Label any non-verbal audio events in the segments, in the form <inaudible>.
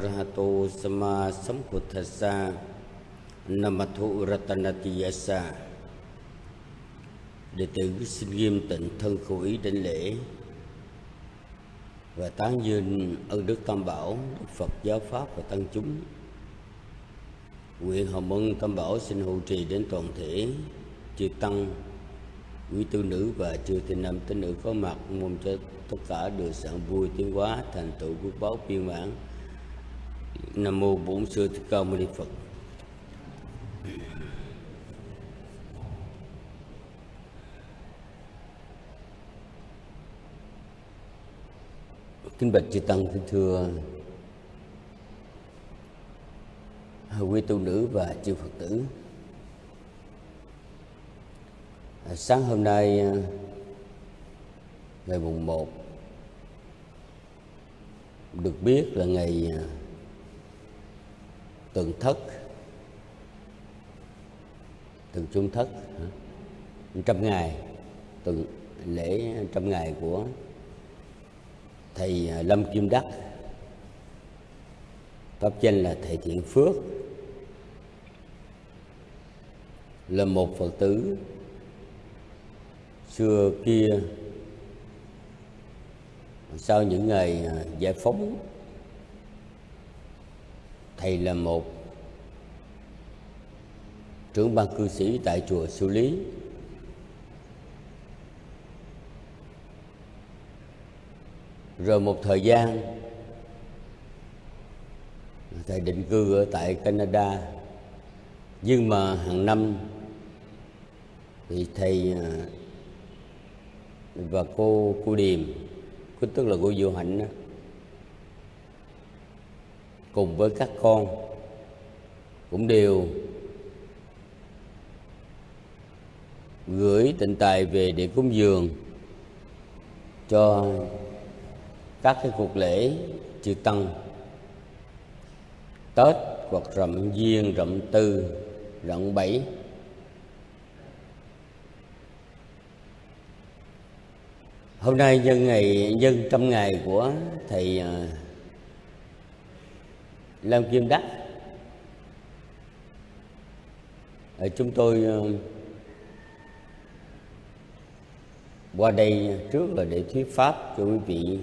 Arahato Sama Sambuddhasa Namathu Ratanatiyasa Đệ tử xin nghiêm tịnh thân khẩu ý đến lễ Và tán dương ơn Đức Tam Bảo, Đức Phật Giáo Pháp và Tăng chúng. Nguyện hồng ân Tam Bảo xin hộ trì đến toàn thể Chư Tăng, quý tu nữ và chư tinh nam tín nữ có mặt Mong cho tất cả được sản vui tiến hóa thành tựu quốc báo viên mãn. Nam mô Bổn sư Thích Ca Mâu Ni Phật. Kính bạch chư tăng kính thưa quý tu nữ và chư Phật tử. À, sáng hôm nay à, ngày mùng 1 được biết là ngày à, tượng thất. Tượng trung thất trăm ngày tượng lễ trăm ngày của thầy à, lâm kim đắc. Pháp danh là thầy thiện phước. Là một phật tử xưa kia, sau những ngày à, giải phóng thầy là một trưởng ban cư sĩ tại chùa Sư Lý. Rồi một thời gian thầy định cư ở tại Canada. Nhưng mà hàng năm thì thầy à, và cô cô Điềm tức là cô Diệu Hạnh đó, cùng với các con cũng đều gửi tịnh tài về để cúng dường cho các cái cuộc lễ chư tăng. Tết hoặc rậm duyên, rậm tư, rậm bảy. Hôm nay nhân ngày nhân trăm ngày của thầy à, Lam Kim Đắc. Ờ, chúng tôi ờ, qua đây trước là để thuyết pháp cho quý vị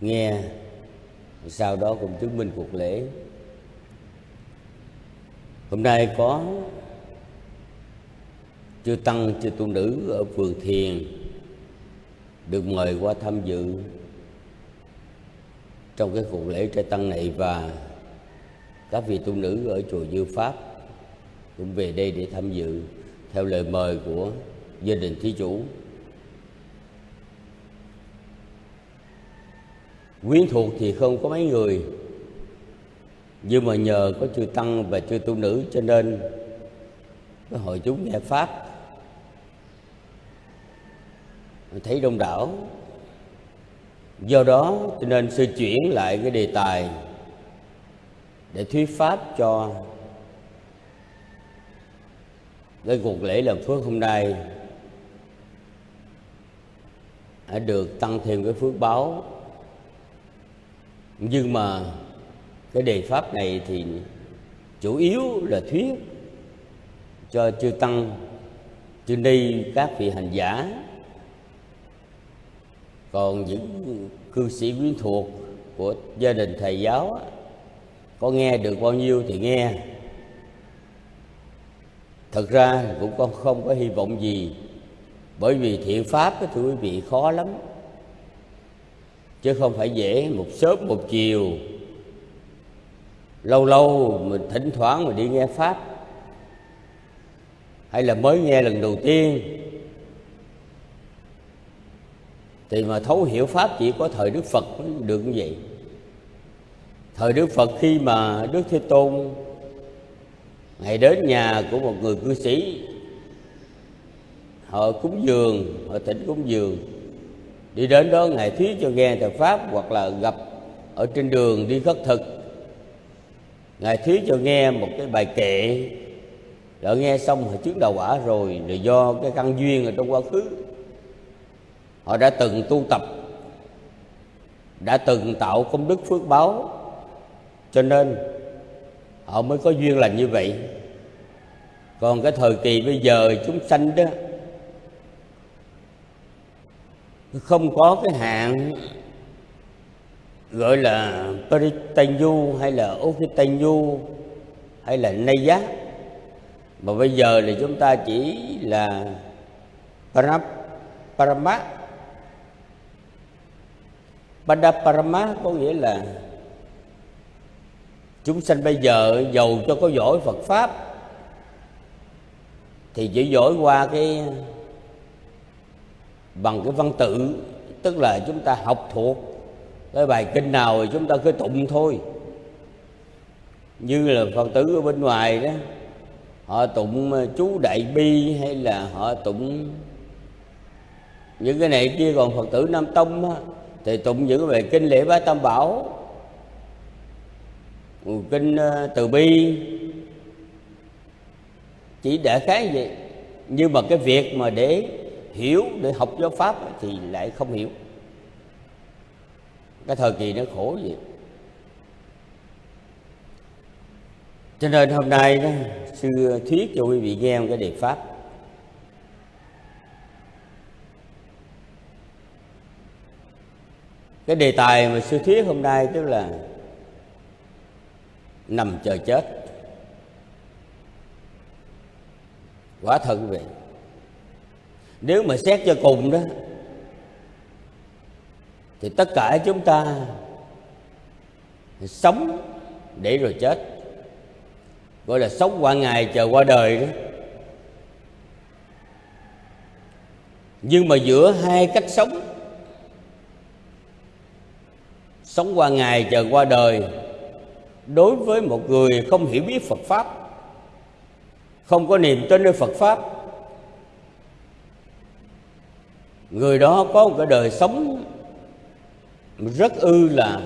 nghe, sau đó cũng chứng minh cuộc lễ. Hôm nay có chư tăng, chư tu nữ ở phường thiền được mời qua tham dự trong cái cuộc lễ trai tăng này và các vị tu nữ ở chùa Dư Pháp cũng về đây để tham dự theo lời mời của gia đình thí chủ. Quyến thuộc thì không có mấy người, Nhưng mà nhờ có chư Tăng và chư tu nữ, cho nên cái hội chúng nghe Pháp thấy đông đảo do đó cho nên sư chuyển lại cái đề tài để thuyết pháp cho cái cuộc lễ làm phước hôm nay đã được tăng thêm cái phước báo. Nhưng mà cái đề pháp này thì chủ yếu là thuyết cho chư tăng, chư ni, các vị hành giả còn những cư sĩ quyến thuộc của gia đình thầy giáo có nghe được bao nhiêu thì nghe. Thật ra cũng con không có hy vọng gì, bởi vì thiện pháp thưa quý vị, khó lắm. Chứ không phải dễ một sớm một chiều. Lâu lâu mình thỉnh thoảng mình đi nghe pháp, hay là mới nghe lần đầu tiên thì mà thấu hiểu pháp chỉ có thời đức phật mới được như vậy. Thời đức phật khi mà đức thế tôn ngày đến nhà của một người cư sĩ, họ cúng dường, họ tỉnh cúng dường, đi đến đó ngài thuyết cho nghe thời pháp hoặc là gặp ở trên đường đi khất thực. Ngài thuyết cho nghe một cái bài kệ, đã nghe xong họ trước đầu quả rồi là do cái căn duyên ở trong quá khứ họ đã từng tu tập, đã từng tạo công đức phước báo. Cho nên, họ mới có duyên lành như vậy. Còn cái thời kỳ bây giờ chúng sanh đó, không có cái hạn gọi là Paritanyu hay là Okitanyu hay là Nay mà bây giờ thì chúng ta chỉ là Parama paramat Padaparama có nghĩa là chúng sanh bây giờ giàu cho có giỏi Phật pháp thì chỉ giỏi qua cái bằng cái văn tự tức là chúng ta học thuộc. Cái bài kinh nào thì chúng ta cứ tụng thôi. Như là phật tử ở bên ngoài đó họ tụng ờ, chú đại bi hay là họ tụng những cái này kia còn phật tử nam tông á, thì tụng những cái bài kinh lễ bái tam bảo kinh ờ, từ bi. Chỉ để khái vậy nhưng mà cái việc mà để hiểu, để học giáo pháp thì lại không hiểu. Cái thời kỳ nó khổ vậy. Cho nên hôm nay đó, sư thuyết cho quý vị nghe một cái đề pháp. Cái đề tài mà sư thuyết hôm nay tức là nằm chờ chết. Quả thật vậy nếu mà xét cho cùng đó, thì tất cả chúng ta sống để rồi chết. Gọi là sống qua ngày, chờ qua đời đó. Nhưng mà giữa hai cách sống sống qua ngày chờ qua đời, đối với một người không hiểu biết Phật pháp, không có niềm tin nơi Phật pháp, người đó có một cái đời sống rất ư là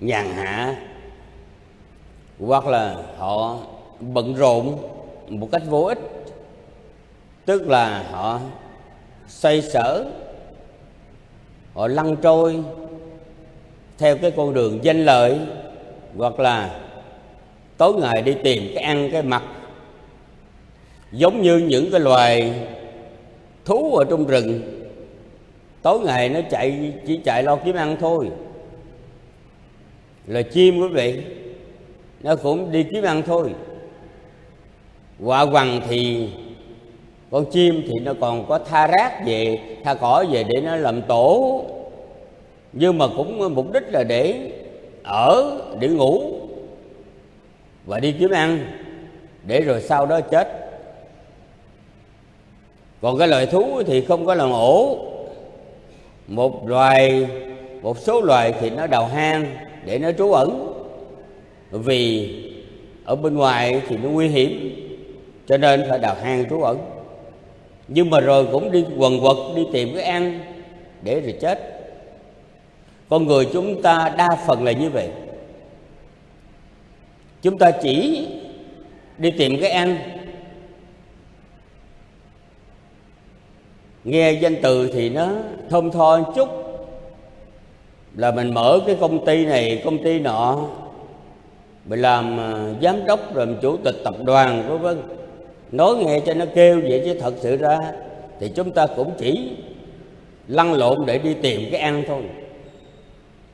nhàn hạ, hoặc là họ bận rộn một cách vô ích, tức là họ xoay sở họ lăn trôi theo cái con đường danh lợi hoặc là tối ngày đi tìm cái ăn cái mặc. Giống như những cái loài thú ở trong rừng, tối ngày nó chạy, chỉ chạy lo kiếm ăn thôi. Là chim quý vị, nó cũng đi kiếm ăn thôi. Quạ quằn thì con chim thì nó còn có tha rác về, tha cỏ về để nó làm tổ. Nhưng mà cũng mục đích là để ở, để ngủ và đi kiếm ăn, để rồi sau đó chết. Còn cái loài thú thì không có làm ổ. Một loài, một số loài thì nó đào hang để nó trú ẩn. Vì ở bên ngoài thì nó nguy hiểm, cho nên phải đào hang trú ẩn nhưng mà rồi cũng đi quần quật, đi tìm cái ăn để rồi chết. Con người chúng ta đa phần là như vậy. Chúng ta chỉ đi tìm cái ăn. Nghe danh từ thì nó thơm tho một chút. Là mình mở cái công ty này, công ty nọ, mình làm ờ, giám đốc, làm chủ tịch tập đoàn, vân vân nói nghe cho nó kêu vậy chứ thật sự ra thì chúng ta cũng chỉ lăn lộn để đi tìm cái ăn thôi.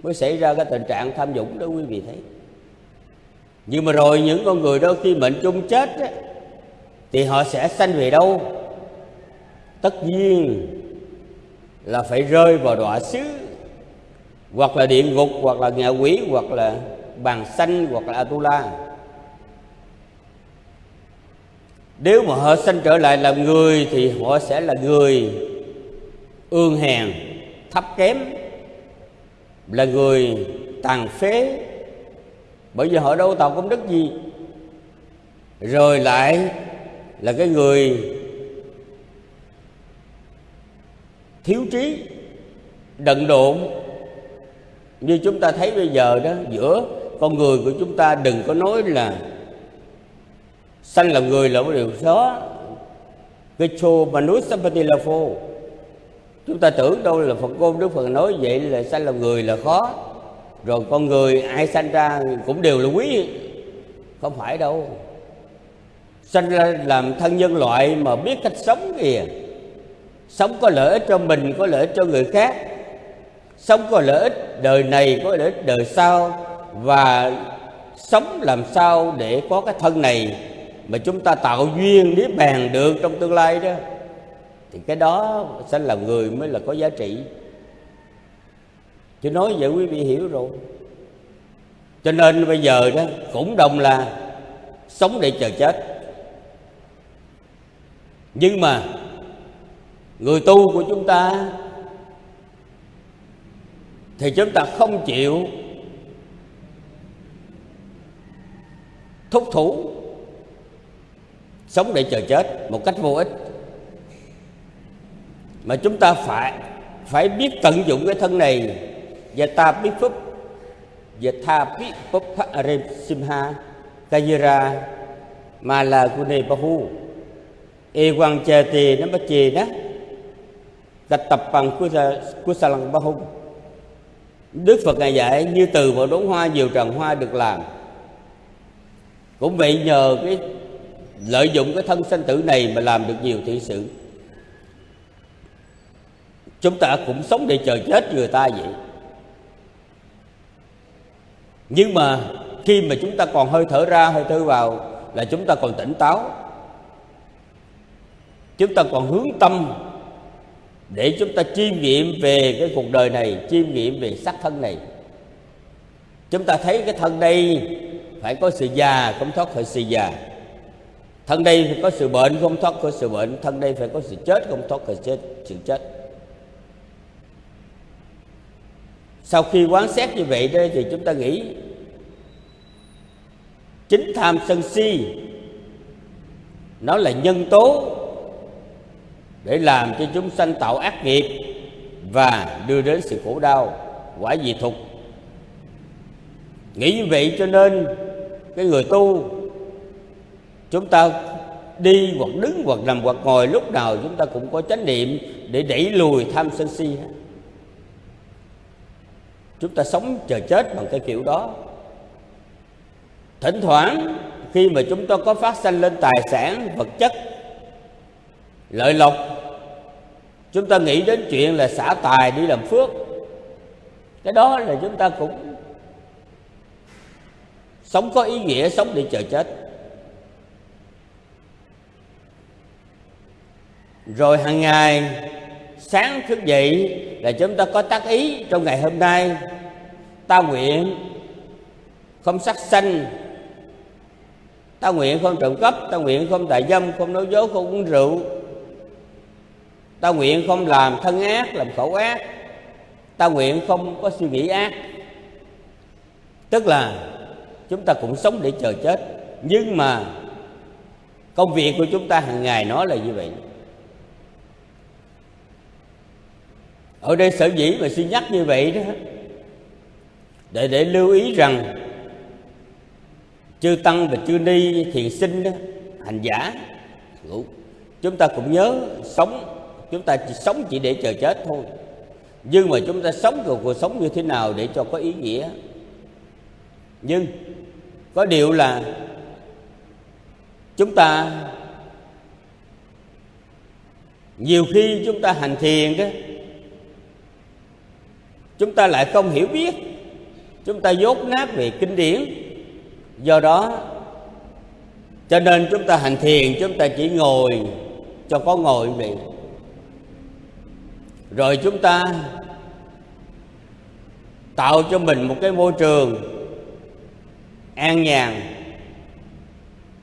Mới xảy ra cái tình trạng tham nhũng đó quý vị thấy. Nhưng mà rồi những con người đó khi mệnh chung chết á, thì họ sẽ sanh về đâu? Tất nhiên là phải rơi vào đọa xứ hoặc là địa ngục hoặc là ngạ quỷ hoặc là bàn xanh hoặc là atula. Nếu mà họ sanh trở lại làm người thì họ sẽ là người ương hèn, thấp kém, là người tàn phế. Bởi vì họ đâu tạo công đức gì. Rồi lại là cái người thiếu trí, đận độn. Như chúng ta thấy bây giờ đó, giữa con người của chúng ta đừng có nói là sanh làm người là một điều khó cái chô mà núi chúng ta tưởng đâu là Phật ngôn Đức Phật nói vậy là sanh làm người là khó. Rồi con người ai sanh ra cũng đều là quý. Không phải đâu. Sanh ra làm thân nhân loại mà biết cách sống kìa. Sống có lợi ích cho mình, có lợi ích cho người khác. Sống có lợi ích đời này, có lợi ích đời sau. Và sống làm sao để có cái thân này mà chúng ta tạo duyên niết bàn được trong tương lai đó, thì cái đó sẽ là người mới là có giá trị. Chứ nói vậy quý vị hiểu rồi. Cho nên bây giờ đó, cũng đồng là sống để chờ chết. Nhưng mà người tu của chúng ta thì chúng ta không chịu thúc thủ sống để chờ chết một cách vô ích. Mà chúng ta phải phải biết tận dụng cái thân này. Và ta biết phúc. Và tha biết phúc arem simha kajira mà là kune bahu. E quang chê tì nó bắt chì đó. Gạch tập bằng kusalang bahu. Đức Phật ngài dạy, như từ vào đốn hoa, nhiều tràng hoa được làm. Cũng vậy nhờ cái lợi dụng cái thân sanh tử này mà làm được nhiều thiện sự. Chúng ta cũng sống để chờ chết người ta vậy. Nhưng mà khi mà chúng ta còn hơi thở ra, hơi thở vào là chúng ta còn tỉnh táo. Chúng ta còn hướng tâm để chúng ta chiêm nghiệm về cái cuộc đời này, chiêm nghiệm về xác thân này. Chúng ta thấy cái thân đây phải có sự già, không thoát khỏi sự già thân đây phải có sự bệnh, không thoát khỏi sự bệnh. Thân đây phải có sự chết, không thoát khỏi chết, sự chết. Sau khi quán xét như vậy đây thì chúng ta nghĩ, chính tham sân si, nó là nhân tố để làm cho chúng sanh tạo ác nghiệp và đưa đến sự khổ đau, quả dị thục. Nghĩ như vậy cho nên cái người tu chúng ta đi hoặc đứng hoặc nằm hoặc ngồi, lúc nào chúng ta cũng có chánh niệm để đẩy lùi tham sân si chúng ta sống chờ chết bằng cái kiểu đó. Thỉnh thoảng, khi mà chúng ta có phát sanh lên tài sản, vật chất, lợi lộc, chúng ta nghĩ đến chuyện là xả tài đi làm phước. Cái đó là chúng ta cũng sống có ý nghĩa, sống để chờ chết. Rồi hàng ngày, sáng thức dậy là chúng ta có tác ý trong ngày hôm nay. Ta nguyện không sát sanh, ta nguyện không trộm cắp, ta nguyện không tà dâm, không nói dối, không uống rượu. Ta nguyện không làm thân ác, làm khẩu ác. Ta nguyện không có suy nghĩ ác. Tức là chúng ta cũng sống để chờ chết. Nhưng mà công việc của chúng ta hàng ngày nó là như vậy. Ở đây sở dĩ mà xin nhắc như vậy đó để để lưu ý rằng chư tăng và chư ni thiền sinh đó, hành giả chúng ta cũng nhớ sống chúng ta chỉ sống chỉ để chờ chết thôi. Nhưng mà chúng ta sống cuộc cuộc sống như thế nào để cho có ý nghĩa? Nhưng có điều là chúng ta nhiều khi chúng ta hành thiền đó chúng ta lại không hiểu biết. Chúng ta dốt nát về kinh điển. Do đó, cho nên chúng ta hành thiền, chúng ta chỉ ngồi cho có ngồi vậy. Rồi chúng ta tạo cho mình một cái môi trường an nhàn.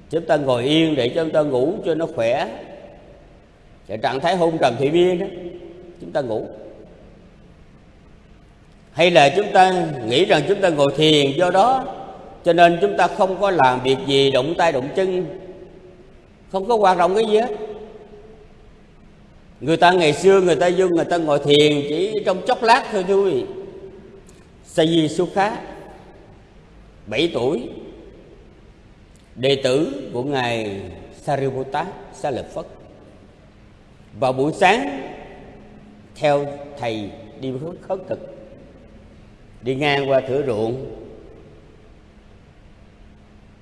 Chúng ta ngồi yên để cho chúng ta ngủ cho nó khỏe. Cái trạng thái hôn trầm thị viên đó, chúng ta ngủ hay là chúng ta nghĩ rằng chúng ta ngồi thiền do đó, cho nên chúng ta không có làm việc gì động tay động chân, không có hoạt động cái gì hết. Người ta ngày xưa người ta vô người ta ngồi thiền chỉ trong chốc lát thôi thôi. Sa di su khá 7 tuổi, đệ tử của ngài Sariputta, Sa Lợi Phất. Vào buổi sáng, theo thầy đi khất thực đi ngang qua thửa ruộng.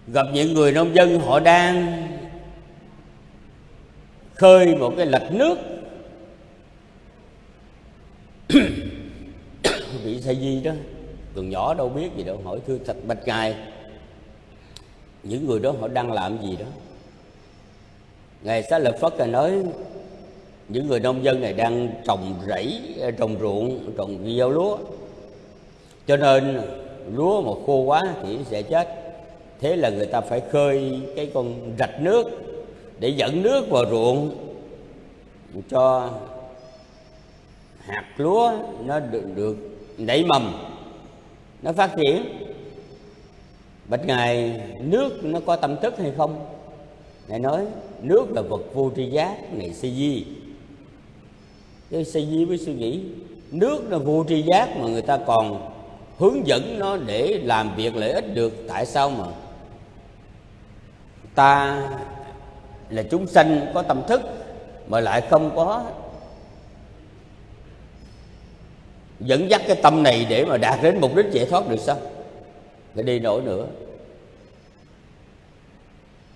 Gặp những người nông dân họ đang khơi một cái lạch nước. <coughs> Bị say di đó. Còn nhỏ đâu biết gì đâu. Hỏi thưa thật bạch ngài, những người đó họ đang làm gì đó? Ngài xá lợi phất là nói, những người nông dân này đang trồng rẫy à, trồng ruộng, trồng gieo lúa cho nên lúa mà khô quá thì sẽ chết. Thế là người ta phải khơi cái con rạch nước để dẫn nước vào ruộng cho hạt lúa nó được, được nảy mầm nó phát triển. Bạch ngài nước nó có tâm thức hay không? Ngài nói nước là vật vô tri giác này si di. Cái si di với suy nghĩ nước là vô tri giác mà người ta còn hướng dẫn nó để làm việc lợi ích được, tại sao mà? Ta là chúng sanh có tâm thức mà lại không có dẫn dắt cái tâm này để mà đạt đến mục đích giải thoát được sao? Phải đi nổi nữa.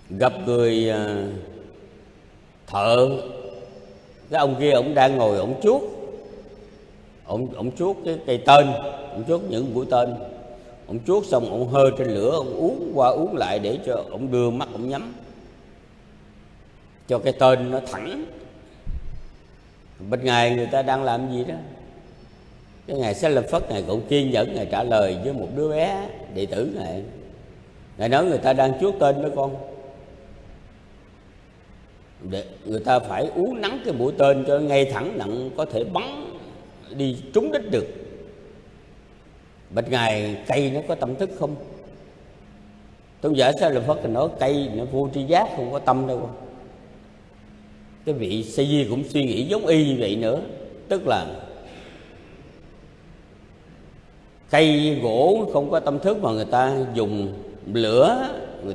Gặp người à, thợ, cái ông kia, ông đang ngồi, ông chuốt ông ông chuốt cái cây tên ông chuốt những mũi tên. Ông chuốt xong ông hơi trên lửa ông uống qua uống lại để cho ông đưa mắt ông nhắm. Cho cái tên nó thẳng. Bên ngày người ta đang làm gì đó? Cái ngài sẽ lập phất ngài cũng kiên nhẫn ngài trả lời với một đứa bé đệ tử này, ngài nói người ta đang chuốt tên đó con. Để người ta phải uống nắng cái mũi tên cho ngay thẳng nặng có thể bắn đi trúng đích được. Bạch ngài, cây nó có tâm thức không? Tôn giả sao là phật nói cây nó vô tri giác, không có tâm đâu. Cái vị sa di cũng suy nghĩ giống y như vậy nữa. Tức là cây gỗ không có tâm thức mà người ta dùng lửa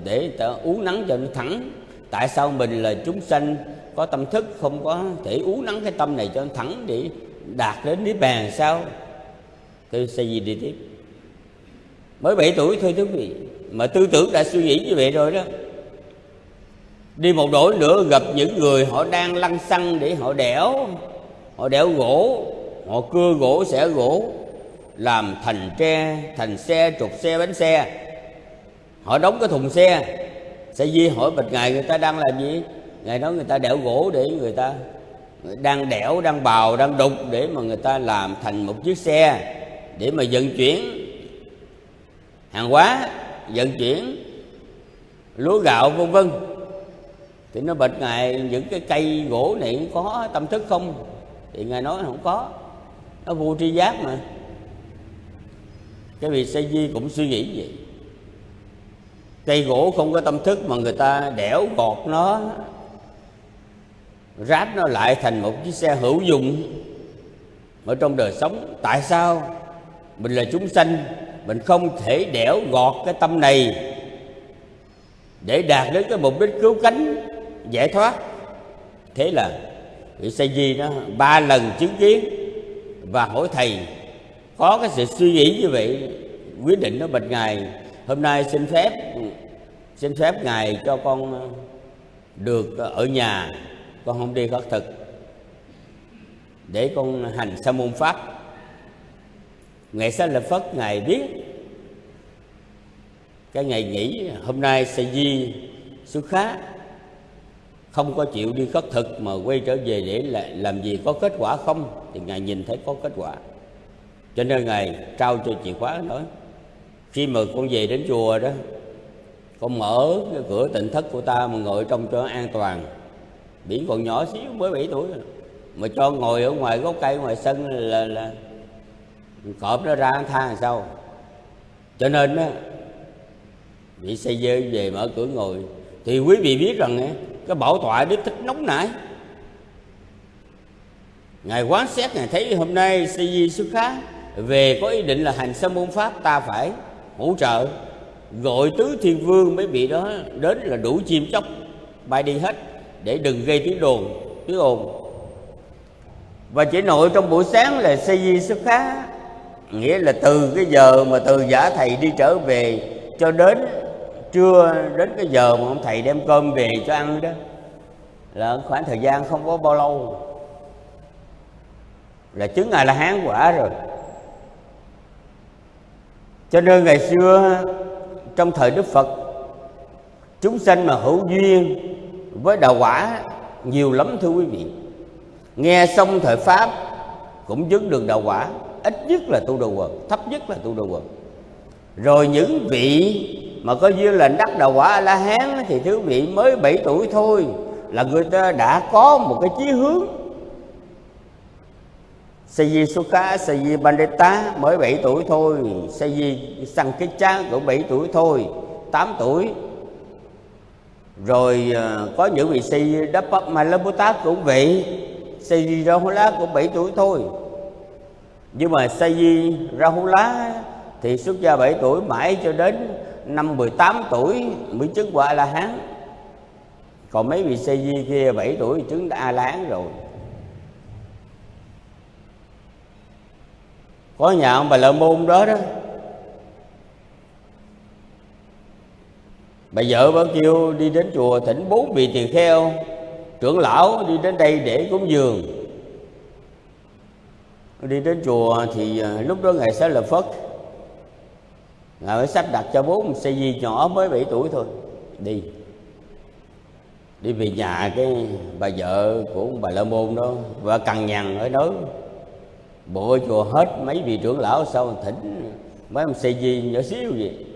để người ta uống nắng cho nó thẳng. Tại sao mình là chúng sanh có tâm thức không có thể uống nắng cái tâm này cho nó thẳng để đạt đến niết bàn sao? Tôi sẽ gì đi tiếp. Mới 7 tuổi thôi quý vị, mà tư tưởng đã suy nghĩ như vậy rồi đó. Đi một đổi nữa, gặp những người họ đang lăn xăng để họ đẽo họ đẽo gỗ, họ cưa gỗ, xẻ gỗ, làm thành tre, thành xe, trục xe, bánh xe. Họ đóng cái thùng xe, sẽ di hỏi bạch ngài người ta đang làm gì? Ngài nói người ta đẽo gỗ để người ta đang đẽo đang bào, đang đục để mà người ta làm thành một chiếc xe để mà vận chuyển. Hàng hóa, vận chuyển, lúa gạo, vân vân. Thì nó bịch ngài, những cái cây gỗ này có tâm thức không? Thì ngài nói không có. Nó vô tri giác mà. Cái vị say di cũng suy nghĩ vậy. Cây gỗ không có tâm thức mà người ta đẽo gọt nó ráp nó lại thành một chiếc xe hữu dụng ở trong đời sống. Tại sao? Mình là chúng sanh, mình không thể đẽo gọt cái tâm này để đạt đến cái mục đích cứu cánh, giải thoát. Thế là vị sa di nó ba lần chứng kiến và hỏi thầy, có cái sự suy nghĩ như vậy, quyết định nó bạch ngài, hôm nay xin phép xin phép ngài cho con ờ, được ở nhà con không đi khất thực. Để con hành sa môn pháp. Ngày sa là phất, ngài biết cái ngày nghỉ hôm nay sa di xuất khá. Không có chịu đi khất thực mà quay trở về để lại làm gì, có kết quả không? Thì ngài nhìn thấy có kết quả. Cho nên ngài trao cho chìa khóa nói, khi mà con về đến chùa đó, con mở cái cửa tịnh thất của ta mà ngồi trong cho an toàn biển còn nhỏ xíu mới 7 tuổi rồi. mà cho ngồi ở ngoài gốc cây, ngoài sân là là cọp nó ra tha làm sao cho nên á bị xây dơ về mở cửa ngồi. Thì quý vị biết rằng cái bảo tọa đức thích nóng nảy. Ngài quán xét, ngài thấy hôm nay xây di xuất khá về có ý định là hành sâm môn pháp ta phải hỗ trợ. Gọi tứ thiên vương mấy vị đó đến là đủ chim chóc, bay đi hết để đừng gây tiếng đồn, tiếng ồn. Và chỉ nội trong buổi sáng là xây di xuất khá, nghĩa là từ cái giờ mà từ giả thầy đi trở về cho đến trưa, đến cái giờ mà ông thầy đem cơm về cho ăn đó, là khoảng thời gian không có bao lâu. Là chứng ngài là hán quả rồi. Cho nên ngày xưa, trong thời đức phật, chúng sanh mà hữu duyên với đạo quả nhiều lắm thưa quý vị. Nghe xong thời pháp cũng chứng được đạo quả. Ít nhất là tu đồ quần thấp nhất là tu đồ quần rồi những vị mà có duyên là đắc đạo quả a la hán thì thứ vị mới 7 tuổi thôi là người ta đã có một cái chí hướng. Sayi Sukha, Sayi Bandita mới 7 tuổi thôi. Sayi Sankhicha cũng 7 tuổi thôi 8 tuổi. Rồi ờ, có những vị sĩ đắp bắp Sayi Dapat tát cũng vậy sư di ra hú lá cũng 7 tuổi thôi Nhưng mà sư di ra hú lá thì xuất gia 7 tuổi, mãi cho đến năm 18 tuổi mới chứng quả A La Hán. Còn mấy vị Sayi kia 7 tuổi chứng A La Hán rồi. Có nhà ông bà Lợi Môn đó đó Bà vợ bà kêu đi đến chùa thỉnh bốn vị tỳ kheo. Trưởng lão đi đến đây để cúng dường. Đi đến chùa thì à, lúc đó Ngài sẽ lập Phất Ngài mới sắp đặt cho bốn xe di nhỏ mới 7 tuổi thôi. Đi. Đi về nhà cái bà vợ của ông bà La Môn đó Và cằn nhằn ở đó. Bộ chùa hết mấy vị trưởng lão sau thỉnh Mấy ông xe di nhỏ xíu gì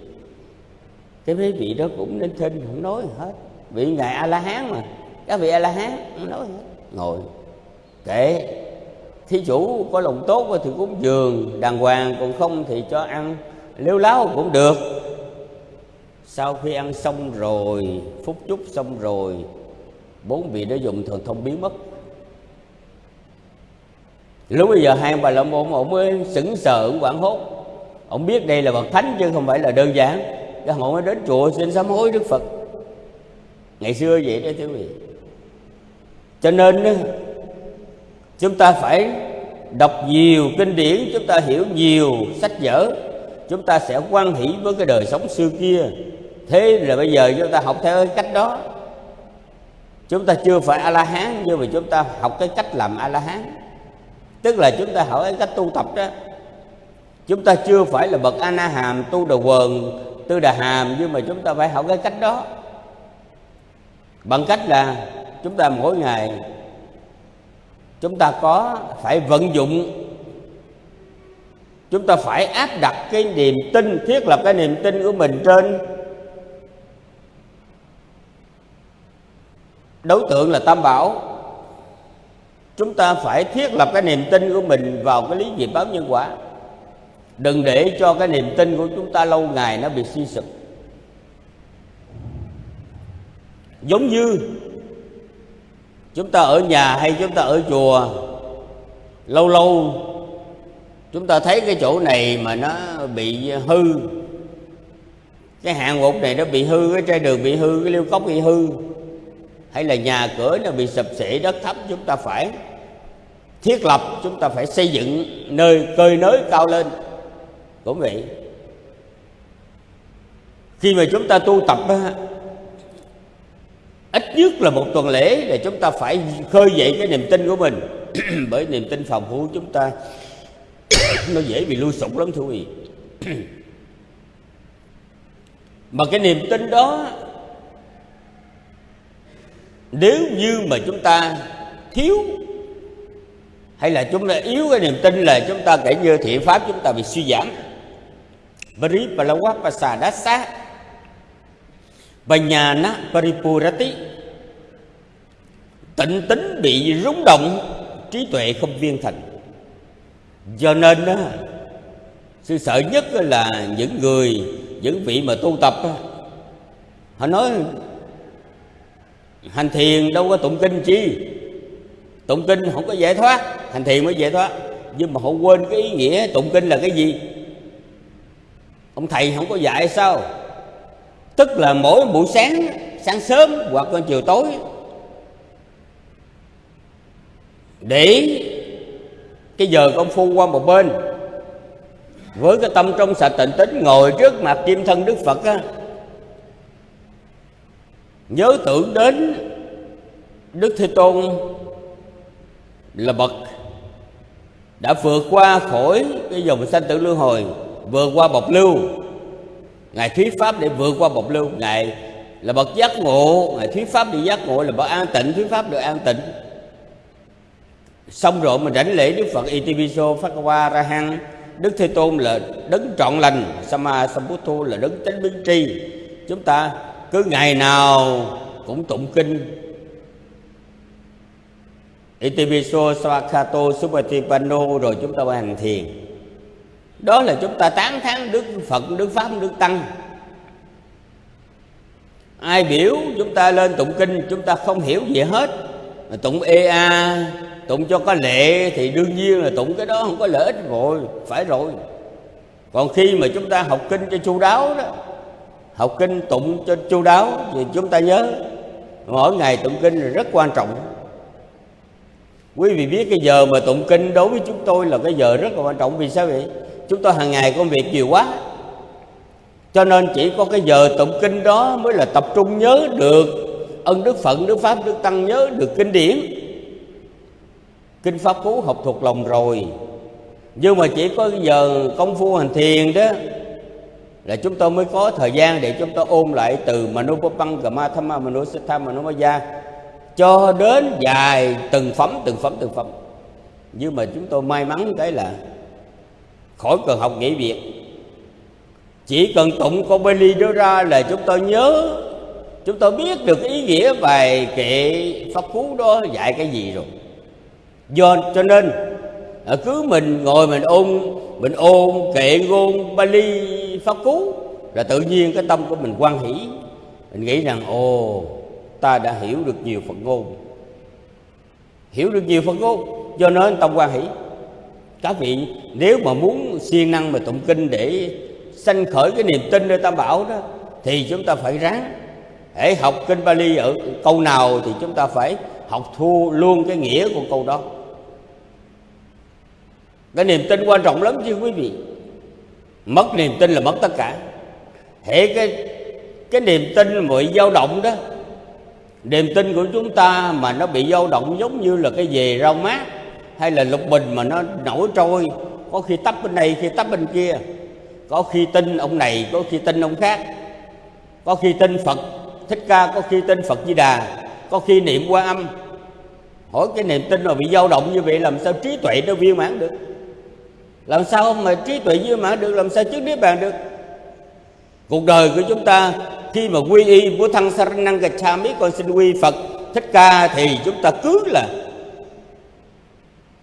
cái mấy vị đó cũng nên thinh không nói hết. Vị Ngài A-la-hán mà. Các vị A-la-hán không nói hết. Ngồi. Kệ. Thí chủ có lòng tốt thì cúng dường đàng hoàng, còn không thì cho ăn. Lêu láo cũng được. Sau khi ăn xong rồi, phút chúc xong rồi, bốn vị đó dùng thần thông biến mất. Lúc bây giờ hai bà la môn ông mới sững sờ, ông quảng hốt. Ông biết đây là bậc thánh chứ không phải là đơn giản cái họ mới đến chùa xin sám hối đức phật. Ngày xưa vậy đó, thưa quý vị. Cho nên chúng ta phải đọc nhiều kinh điển, chúng ta hiểu nhiều sách vở, chúng ta sẽ quan hỷ với cái đời sống xưa kia. Thế là bây giờ chúng ta học theo cái cách đó. Chúng ta chưa phải a la hán nhưng mà chúng ta học cái cách làm a la hán tức là chúng ta hỏi cái cách tu tập đó. Chúng ta chưa phải là bậc a na hàm tu đầu quần tư đà hàm, nhưng mà chúng ta phải học cái cách đó. Bằng cách là chúng ta mỗi ngày chúng ta có phải vận dụng, chúng ta phải áp đặt cái niềm tin, thiết lập cái niềm tin của mình trên đối tượng là tam bảo. Chúng ta phải thiết lập cái niềm tin của mình vào cái lý nghiệp báo nhân quả đừng để cho cái niềm tin của chúng ta lâu ngày nó bị suy sụp. Giống như chúng ta ở nhà hay chúng ta ở chùa lâu lâu chúng ta thấy cái chỗ này mà nó bị hư cái hạng mục này nó bị hư cái trai đường bị hư cái liêu cốc bị hư hay là nhà cửa nó bị sập sệ, đất thấp chúng ta phải thiết lập chúng ta phải xây dựng nơi cơi nới cao lên cũng vậy khi mà chúng ta tu tập ít nhất là một tuần lễ để chúng ta phải khơi dậy cái niềm tin của mình. <clears throat> Bởi niềm tin phòng phú chúng ta <clears throat> nó dễ bị lui sụp lắm thưa quý vị. <clears throat> Mà cái niềm tin đó, nếu như mà chúng ta thiếu hay là chúng ta yếu cái niềm tin là chúng ta kể như thiện pháp chúng ta bị suy giảm. Varipalavapassadasa Banyana Paripurati Tịnh tính bị rúng động, Trí tuệ không viên thành. Do nên Sự sợ nhất là những người, Những vị mà tu tập Họ nói, Hành thiền đâu có tụng kinh chi? Tụng kinh không có giải thoát. Hành thiền mới giải thoát, Nhưng mà họ quên cái ý nghĩa tụng kinh là cái gì? Ông thầy không có dạy sao? Tức là mỗi buổi sáng Sáng sớm hoặc là chiều tối, Để cái giờ công phu qua một bên, với cái tâm trong sạch tịnh tính, ngồi trước mặt kim thân đức phật á, nhớ tưởng đến đức thế tôn là bậc đã vượt qua khỏi cái dòng sanh tử luân hồi vượt qua bọc lưu. Ngài thuyết pháp để vượt qua bọc lưu. Ngài là bậc giác ngộ. Ngài thuyết pháp để giác ngộ là bậc an tịnh. Thuyết pháp được an tịnh. Xong rồi mình rảnh lễ đức phật itiviso phát qua ra hăng đức thế tôn là đấng trọn lành. Sama sambuddho là đấng chánh biến tri. Chúng ta cứ ngày nào cũng tụng kinh. Itiviso Svakato Supatipano rồi chúng ta hành thiền đó là chúng ta tán thán Đức Phật, Đức Pháp, Đức Tăng. Ai biểu chúng ta lên tụng kinh Chúng ta không hiểu gì hết. Tụng EA Tụng cho có lệ Thì đương nhiên là tụng cái đó không có lợi ích rồi Phải rồi. Còn khi mà chúng ta học kinh cho chu đáo đó Học kinh tụng cho chu đáo Thì chúng ta nhớ Mỗi ngày tụng kinh là rất quan trọng. Quý vị biết cái giờ mà tụng kinh đối với chúng tôi là cái giờ rất là quan trọng Vì sao vậy? Chúng tôi hàng ngày công việc nhiều quá. Cho nên chỉ có cái giờ tụng kinh đó mới là tập trung nhớ được Ân Đức Phận, Đức Pháp, Đức Tăng nhớ được kinh điển. Kinh Pháp Cú học thuộc lòng rồi. Nhưng mà chỉ có giờ công phu hành thiền đó là chúng tôi mới có thời gian để chúng tôi ôn lại từ Manupapang Gamathama Manusatha Manumaya cho đến dài từng phẩm từng phẩm từng phẩm. Nhưng mà chúng tôi may mắn cái là khỏi cần học nghĩa việc. Chỉ cần tụng câu Bali đó ra là chúng tôi nhớ. Chúng tôi biết được ý nghĩa bài kệ pháp cú đó dạy cái gì rồi. Do, cho nên cứ mình ngồi mình ôn mình ôn kệ ngôn Bali, pháp cú là tự nhiên cái tâm của mình quan hỷ. Mình nghĩ rằng, ồ, ta đã hiểu được nhiều phật ngôn. Hiểu được nhiều phật ngôn do nên tâm quan hỷ các vị, nếu mà muốn siêng năng mà tụng kinh để sanh khởi cái niềm tin nơi tam bảo đó, thì chúng ta phải ráng. Để học kinh Bali ở câu nào thì chúng ta phải học thu luôn cái nghĩa của câu đó. Cái niềm tin quan trọng lắm chứ quý vị. Mất niềm tin là mất tất cả. Hệ cái cái niềm tin bị dao động đó, niềm tin của chúng ta mà nó bị dao động giống như là cái về rau mát hay là lục bình mà nó nổi trôi. Có khi tấp bên này, khi tấp bên kia. Có khi tin ông này có khi tin ông khác. Có khi tin phật thích ca có khi tin phật di đà. Có khi niệm qua âm. Hỏi cái niềm tin mà bị dao động như vậy làm sao trí tuệ nó viên mãn được? Làm sao mà trí tuệ viên mãn được? Làm sao chứng niết bàn được? Cuộc đời của chúng ta khi mà quy y của thân saranang gachami con xin quy phật thích ca thì chúng ta cứ là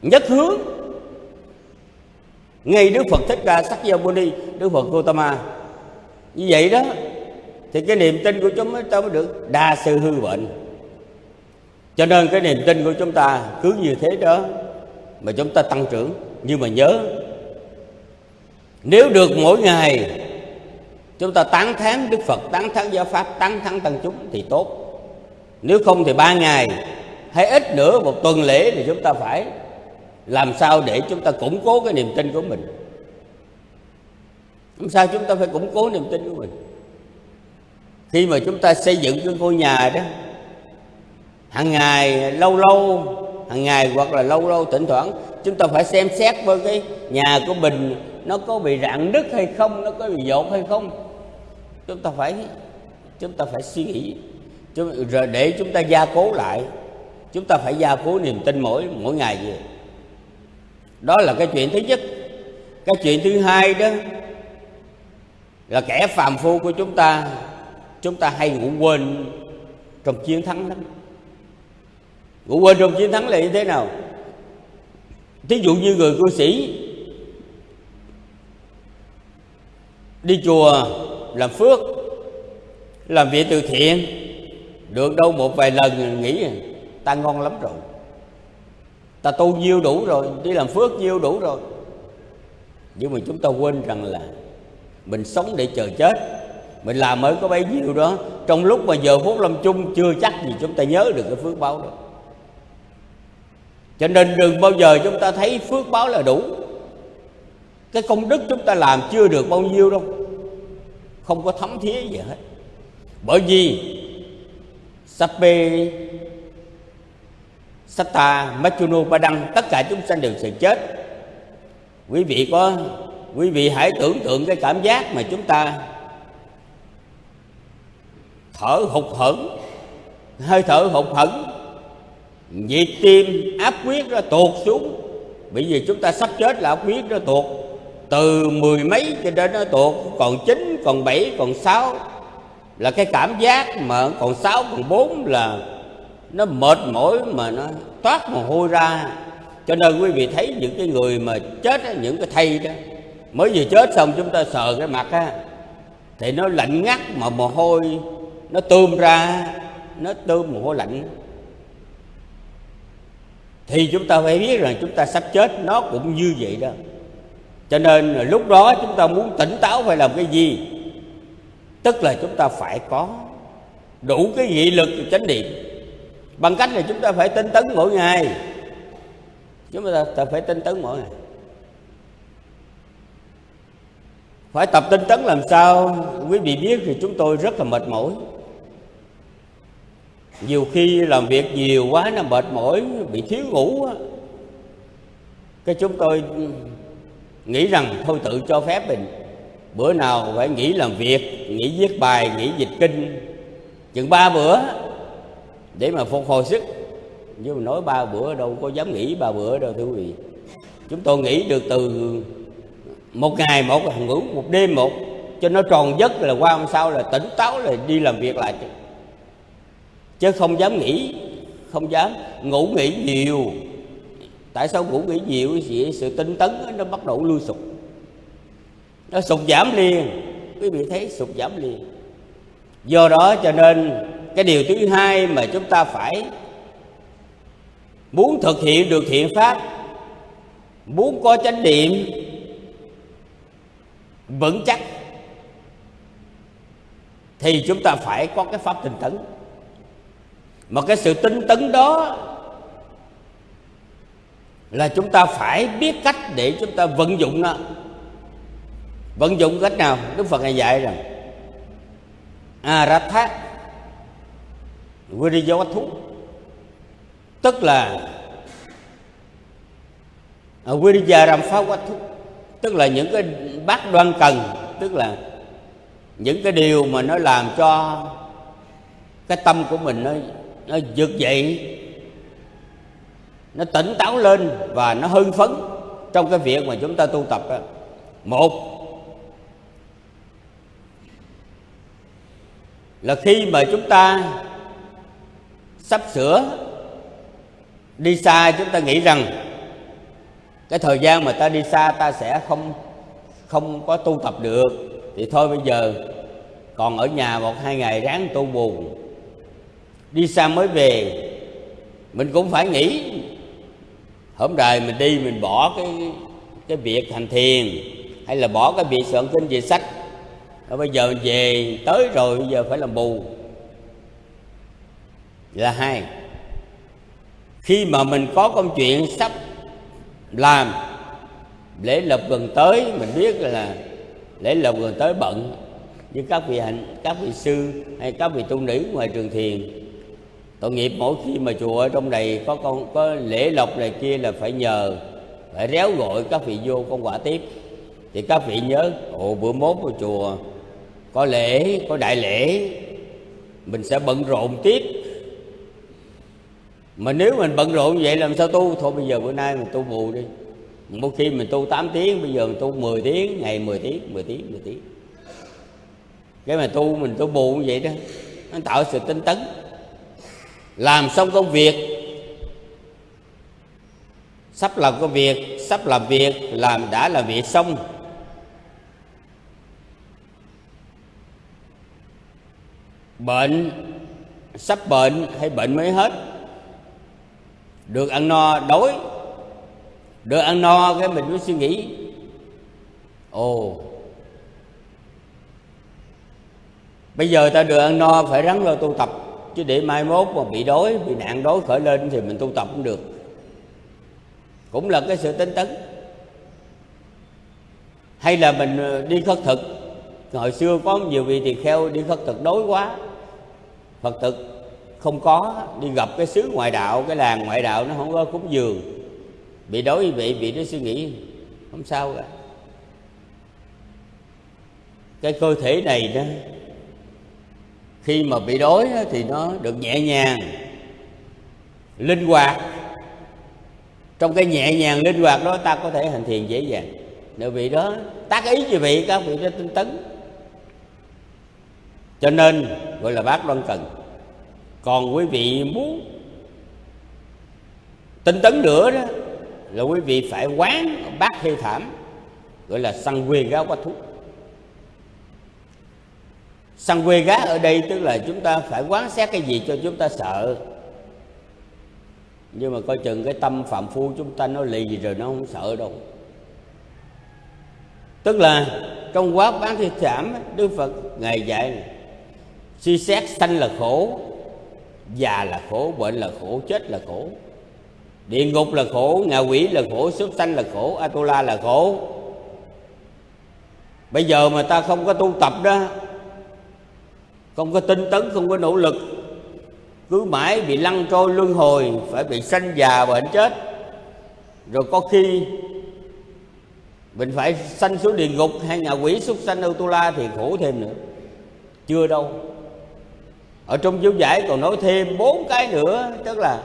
nhất hướng. Ngay đức phật thích ca sắc gia muni đức phật gotama như vậy đó, thì cái niềm tin của chúng ta mới được đa sư hư bệnh. Cho nên cái niềm tin của chúng ta cứ như thế đó mà chúng ta tăng trưởng. Nhưng mà nhớ, nếu được mỗi ngày chúng ta tán thán đức phật, tán thán giáo pháp, tán thán tăng chúng thì tốt. Nếu không thì ba ngày hay ít nữa, một tuần lễ thì chúng ta phải làm sao để chúng ta củng cố cái niềm tin của mình? Làm sao chúng ta phải củng cố niềm tin của mình? Khi mà chúng ta xây dựng cái ngôi nhà đó, hàng ngày, lâu lâu, hàng ngày hoặc là lâu lâu, thỉnh thoảng, chúng ta phải xem xét với cái nhà của mình, nó có bị rạn nứt hay không, nó có bị dột hay không? Chúng ta phải, chúng ta phải suy nghĩ. Rồi để chúng ta gia cố lại. Chúng ta phải gia cố niềm tin mỗi mỗi ngày vậy đó là cái chuyện thứ nhất. Cái chuyện thứ hai đó là kẻ phàm phu của chúng ta chúng ta hay ngủ quên trong chiến thắng lắm. Ngủ quên trong chiến thắng là như thế nào? Thí dụ như người cư sĩ đi chùa làm phước, làm việc từ thiện, được đâu một vài lần nghĩ, ta ngon lắm rồi ta tu nhiêu đủ rồi, đi làm phước nhiêu đủ rồi. Nhưng mà chúng ta quên rằng là mình sống để chờ chết. Mình làm mới có bấy nhiêu đó, trong lúc mà giờ phút lâm chung chưa chắc gì chúng ta nhớ được cái phước báo đó. Cho nên đừng bao giờ chúng ta thấy phước báo là đủ. Cái công đức chúng ta làm chưa được bao nhiêu đâu. Không có thấm thía gì hết. Bởi vì sape Satta, Machunu, Ba Đăng Tất cả chúng sanh đều sẽ chết. Quý vị có Quý vị hãy tưởng tượng cái cảm giác mà chúng ta Thở hụt hẫng Hơi thở hụt hẫng. Nhịp tim áp huyết nó tuột xuống. Bởi vì chúng ta sắp chết là áp huyết nó tuột. Từ mười mấy cho đến nó tuột Còn chín, còn bảy, còn sáu. Là cái cảm giác mà còn sáu, còn bốn là nó mệt mỏi mà nó toát mồ hôi ra. Cho nên quý vị thấy những cái người mà chết á, những cái thây đó mới vừa chết xong chúng ta sờ cái mặt á thì nó lạnh ngắt mà mồ hôi nó tươm ra nó tươm mồ hôi lạnh. Thì chúng ta phải biết rằng chúng ta sắp chết nó cũng như vậy đó. Cho nên lúc đó chúng ta muốn tỉnh táo phải làm cái gì? Tức là chúng ta phải có đủ cái nghị lực chánh niệm bằng cách là chúng ta phải tinh tấn mỗi ngày. Chúng ta, ta phải tinh tấn mỗi ngày. Phải tập tinh tấn làm sao? Quý vị biết thì chúng tôi rất là mệt mỏi. Nhiều khi làm việc nhiều quá nó mệt mỏi bị thiếu ngủ cái chúng tôi nghĩ rằng thôi tự cho phép mình. Bữa nào phải nghỉ làm việc nghỉ viết bài nghỉ dịch kinh. Chừng ba bữa để mà phục hồi sức. Nhưng mà nói ba bữa đâu có dám nghỉ ba bữa đâu thưa quý vị. Chúng tôi nghỉ được từ một ngày một ngủ một đêm một cho nó tròn giấc là qua hôm sau là tỉnh táo là đi làm việc lại. Chứ, không dám nghỉ không dám ngủ nghỉ nhiều. Tại sao ngủ nghỉ nhiều? Thì sự tinh tấn nó bắt đầu lui sụp. Nó sụt giảm liền. Quý vị thấy sụt giảm liền. Do đó cho nên cái điều thứ hai mà chúng ta phải muốn thực hiện được thiện pháp, muốn có chánh niệm, vững chắc, thì chúng ta phải có cái pháp tinh tấn. Mà cái sự tinh tấn đó là chúng ta phải biết cách để chúng ta vận dụng nó. Vận dụng cách nào? Đức phật ngài dạy rằng aratha Viriyawathu tức là à, Viriyaramphawathu tức là những cái bát đoan cần, tức là những cái điều mà nó làm cho cái tâm của mình nó nó vượt dậy, nó tỉnh táo lên và nó hưng phấn trong cái việc mà chúng ta tu tập đó. một là khi mà chúng ta sắp sửa đi xa, chúng ta nghĩ rằng cái thời gian mà ta đi xa ta sẽ không không có tu tập được. Thì thôi bây giờ, còn ở nhà một hai ngày ráng tu bù. Đi xa mới về, mình cũng phải nghĩ, hôm đời mình đi, mình bỏ cái cái việc hành thiền, hay là bỏ cái việc soạn kinh về sách. Rồi bây giờ về, tới rồi bây giờ phải làm bù là hai, khi mà mình có công chuyện sắp làm, lễ lộc gần tới, mình biết là lễ lộc gần tới bận, như các vị hạnh các vị sư hay các vị tu nữ ngoài trường thiền, tội nghiệp mỗi khi mà chùa ở trong này có con, có lễ lộc này kia là phải nhờ, phải réo gọi các vị vô con quả tiếp. Thì các vị nhớ, ồ, bữa mốt của chùa có lễ, có đại lễ, mình sẽ bận rộn tiếp mà nếu mình bận rộn vậy làm sao tu? Thôi bây giờ bữa nay mình tu bù đi. Một khi mình tu 8 tiếng, bây giờ mình tu 10 tiếng, ngày 10 tiếng 10 tiếng 10 tiếng. Cái mà tu, mình tu bù như vậy đó, nó tạo sự tinh tấn. Làm xong công việc, sắp làm công việc, sắp làm việc, làm đã làm việc xong. Bệnh, sắp bệnh hay bệnh mới hết được ăn no, đói. Được ăn no, cái mình mới suy nghĩ. Ồ. Bây giờ ta được ăn no, phải rắn lo tu tập. Chứ để mai mốt mà bị đói, bị nạn đói, khởi lên thì mình tu tập cũng được. Cũng là cái sự tinh tấn. Hay là mình ờ, đi khất thực. Hồi xưa có nhiều vị tỳ kheo đi khất thực đói quá. Phật thực không có, đi gặp cái xứ ngoại đạo, cái làng ngoại đạo nó không có cúng dường. Bị đối vị vị nó suy nghĩ, không sao cả. Cái cơ thể này đó, khi mà bị đói thì nó được nhẹ nhàng, linh hoạt. Trong cái nhẹ nhàng, linh hoạt đó, ta có thể hành thiền dễ dàng. Nếu vị đó tác ý như vị, các vị đó tinh tấn. Cho nên, gọi là bác đoan cần còn quý vị muốn tinh tấn nữa đó, là quý vị phải quán bát thi thảm, gọi là săn quê gá quá thúc săn quê gá ở đây tức là chúng ta phải quán xét cái gì cho chúng ta sợ. Nhưng mà coi chừng cái tâm phạm phu chúng ta nó lì gì rồi nó không sợ đâu. Tức là trong quá bán thi thảm, đức phật ngài dạy suy xét sanh là khổ già là khổ, bệnh là khổ, chết là khổ. Địa ngục là khổ ngạ quỷ là khổ, súc sanh là khổ, atula là khổ. Bây giờ mà ta không có tu tập đó, không có tinh tấn, không có nỗ lực, cứ mãi bị lăn trôi luân hồi, phải bị sanh già bệnh chết. Rồi có khi mình phải sanh xuống địa ngục, hay ngạ quỷ súc sanh atula thì khổ thêm nữa. Chưa đâu ở trong chú giải còn nói thêm bốn cái nữa, tức là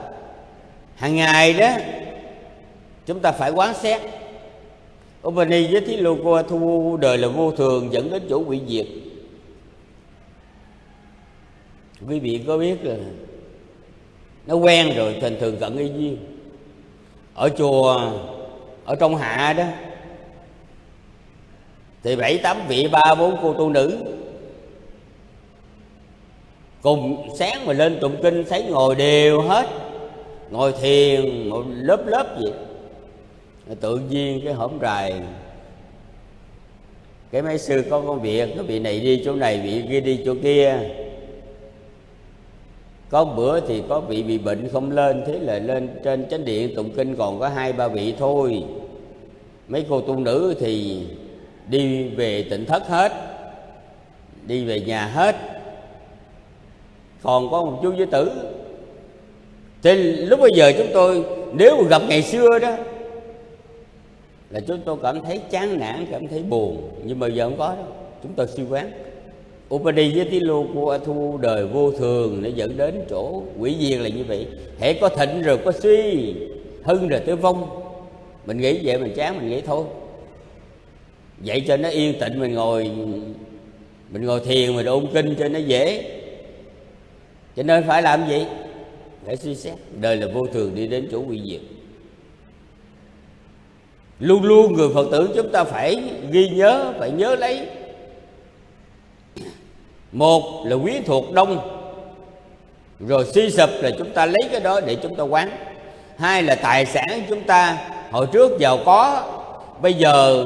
hàng ngày đó, chúng ta phải quán xét. Upani với thí lô qua thu đời là vô thường dẫn đến chỗ bị diệt. Quý vị có biết là nó quen rồi, thành thường cận y duyên. Ở chùa, ở trong hạ đó, thì bảy tám vị, ba bốn cô tu nữ cùng sáng mà lên tụng kinh thấy ngồi đều hết. Ngồi thiền, ngồi lớp lớp vậy tự nhiên cái hổm rài. Cái mấy sư có công việc, cái vị này đi chỗ này, vị kia đi chỗ kia. Có bữa thì có vị bị bệnh không lên, thế là lên trên chánh điện tụng kinh còn có hai, ba vị thôi. Mấy cô tu nữ thì đi về tỉnh thất hết, đi về nhà hết còn có một chú giới tử. Thì lúc bây giờ chúng tôi, nếu mà gặp ngày xưa đó, là chúng tôi cảm thấy chán nản, cảm thấy buồn. Nhưng mà giờ không có đâu. Chúng tôi suy quán Upadi với tí lô của thu đời vô thường nó dẫn đến chỗ quỷ diệt là như vậy. Hễ có thịnh rồi có suy, hưng rồi tới vong. Mình nghĩ vậy mình chán, mình nghĩ thôi. Vậy cho nó yên tĩnh, mình ngồi mình ngồi thiền, mình ôn kinh cho nó dễ cho nên phải làm gì? Phải suy xét. Đời là vô thường, đi đến chỗ quy diệt. Luôn luôn người phật tử chúng ta phải ghi nhớ, phải nhớ lấy. Một là quý thuộc đông. Rồi suy sụp là chúng ta lấy cái đó để chúng ta quán. Hai là tài sản chúng ta, hồi trước giàu có, bây giờ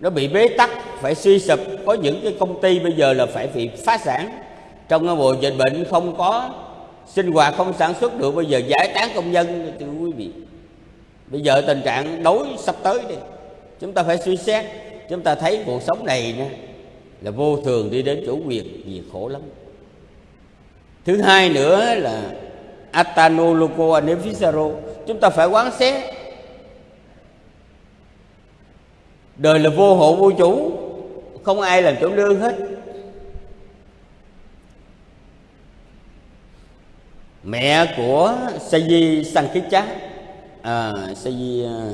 nó bị bế tắc, phải suy sụp. Có những cái công ty bây giờ là phải bị phá sản trong cái mùa dịch bệnh không có, sinh hoạt không sản xuất được, bây giờ giải tán công nhân, thưa quý vị. Bây giờ tình trạng đối sắp tới đi. Chúng ta phải suy xét, chúng ta thấy cuộc sống này nè, là vô thường đi đến chỗ quyền gì khổ lắm. Thứ hai nữa là atano loco anefisaro chúng ta phải quán xét. Đời là vô hộ vô chủ, không ai làm chủ nương hết. Mẹ của Sayi Sankicha à, Sayi à,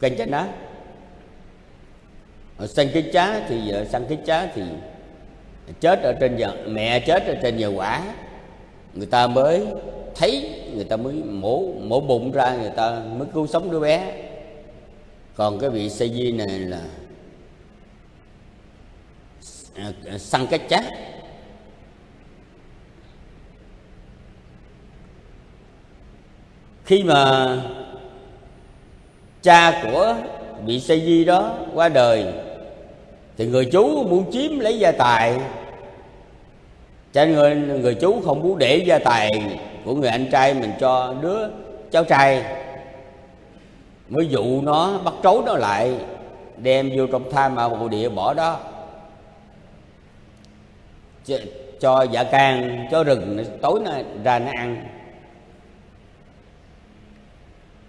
đá, Kanchana kích Sankhicha thì vợ Sankhicha thì chết ở trên giờ mẹ chết ở trên giờ quả. Người ta mới thấy người ta mới mổ mổ bụng ra người ta mới cứu sống đứa bé. Còn cái vị Sayi này là Ờ, săn cái chát khi mà cha của vị sa di đó qua đời thì người chú muốn chiếm lấy gia tài. Cho nên người, người chú không muốn để gia tài của người anh trai mình cho đứa cháu trai. Mới dụ nó bắt trối nó lại đem vô trong tham mà bộ địa bỏ đó cho dạ can cho rừng, tối nay ra nó ăn.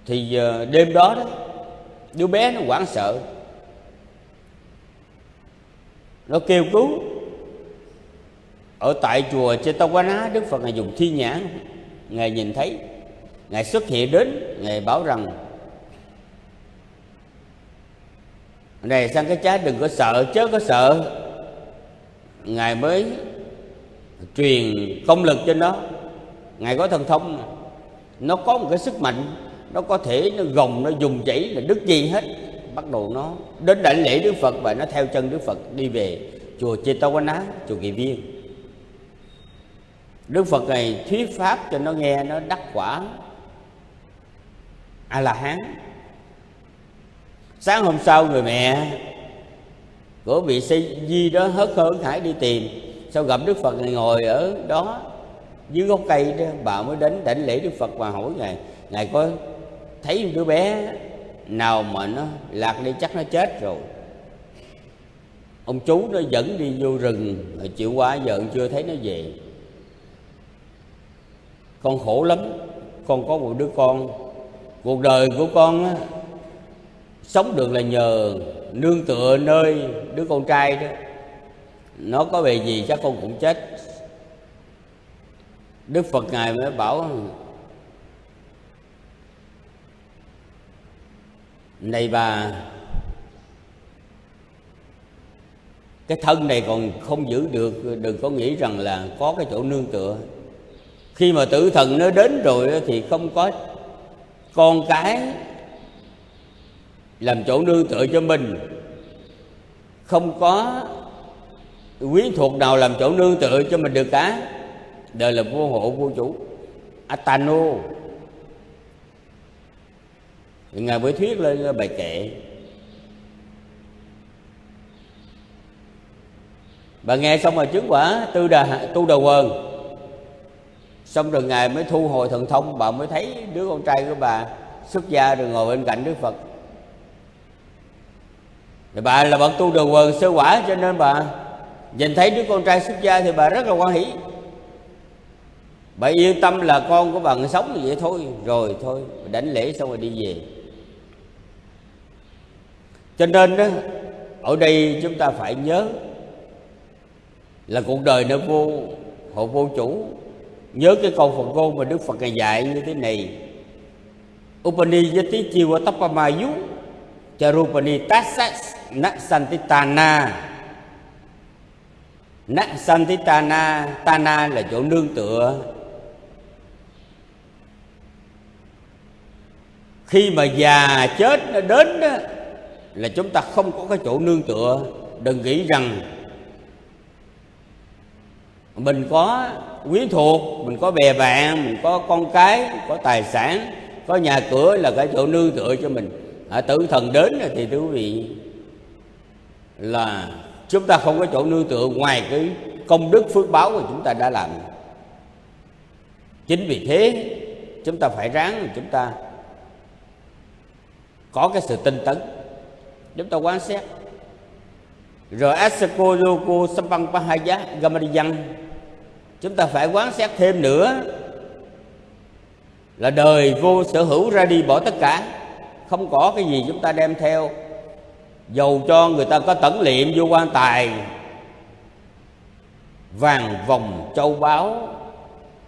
Thì ờ, đêm đó đó, đứa bé nó hoảng sợ. Nó kêu cứu. Ở tại chùa Chetawala Đức Phật ngài dùng thi nhãn. Ngài nhìn thấy, ngài xuất hiện đến, ngài bảo rằng, này, sang cái trái đừng có sợ, chớ có sợ ngài mới truyền công lực cho nó ngài có thần thông nó có một cái sức mạnh, nó có thể nó gồng, nó dùng chảy là đức gì hết. Bắt đầu nó đến đảnh lễ đức phật và nó theo chân đức phật đi về chùa Chetawala chùa Kỳ Viên. Đức Phật này thuyết pháp cho nó nghe, nó đắc quả a la hán. Sáng hôm sau người mẹ của vị sĩ di đó hớt hơn hải đi tìm. Sau gặp đức phật này ngồi ở đó dưới gốc cây đó bà mới đến đảnh lễ đức phật và hỏi ngài ngài có thấy đứa bé nào mà nó lạc đi chắc nó chết rồi? Ông chú nó dẫn đi vô rừng chịu quá giờ chưa thấy nó về. Con khổ lắm con có một đứa con. Cuộc đời của con á, sống được là nhờ nương tựa nơi đứa con trai đó. Nó có về gì chắc con cũng chết. Đức phật ngài mới bảo, này bà, cái thân này còn không giữ được, đừng có nghĩ rằng là có cái chỗ nương tựa. Khi mà tử thần nó đến rồi thì không có con cái làm chỗ nương tựa cho mình. Không có quyến thuộc nào làm chỗ nương tựa cho mình được cả. Đời là vô hộ, vô chủ. Atano. Ngài mới thuyết lên bài kệ. Bà nghe xong rồi chứng quả, tư đà tu đà quần. Xong rồi ngài mới thu hồi thần thông, bà mới thấy đứa con trai của bà xuất gia rồi ngồi bên cạnh đức phật thì bà là bậc tu được quần, sơ quả cho nên bà. Nhìn thấy đứa con trai xuất gia thì bà rất là quan hỷ. Bà yên tâm là con của bà sống như vậy thôi. Rồi thôi đánh lễ xong rồi đi về. Cho nên đó ở đây chúng ta phải nhớ là cuộc đời nó vô hộ vô chủ. Nhớ cái câu Phật ngôn mà Đức Phật ngài dạy như thế này. Upanijati Jiva Tapamayu Charupani Tassa Naksantitana Naksantitana Tana là chỗ nương tựa. Khi mà già chết nó đến đó, Là chúng ta không có cái chỗ nương tựa. Đừng nghĩ rằng Mình có quyến thuộc Mình có bè bạn Mình có con cái Có tài sản Có nhà cửa là cái chỗ nương tựa cho mình. À, tử thần đến thì thưa quý vị là chúng ta không có chỗ nương tựa ngoài cái công đức phước báo mà chúng ta đã làm. Chính vì thế, chúng ta phải ráng chúng ta có cái sự tinh tấn. Chúng ta quan sát rồi asako yoko sampang pahaya gamadiyan chúng ta phải quan sát thêm nữa là đời vô sở hữu ra đi bỏ tất cả. Không có cái gì chúng ta đem theo dầu cho người ta có tẩn liệm vô quan tài, vàng vòng châu báu,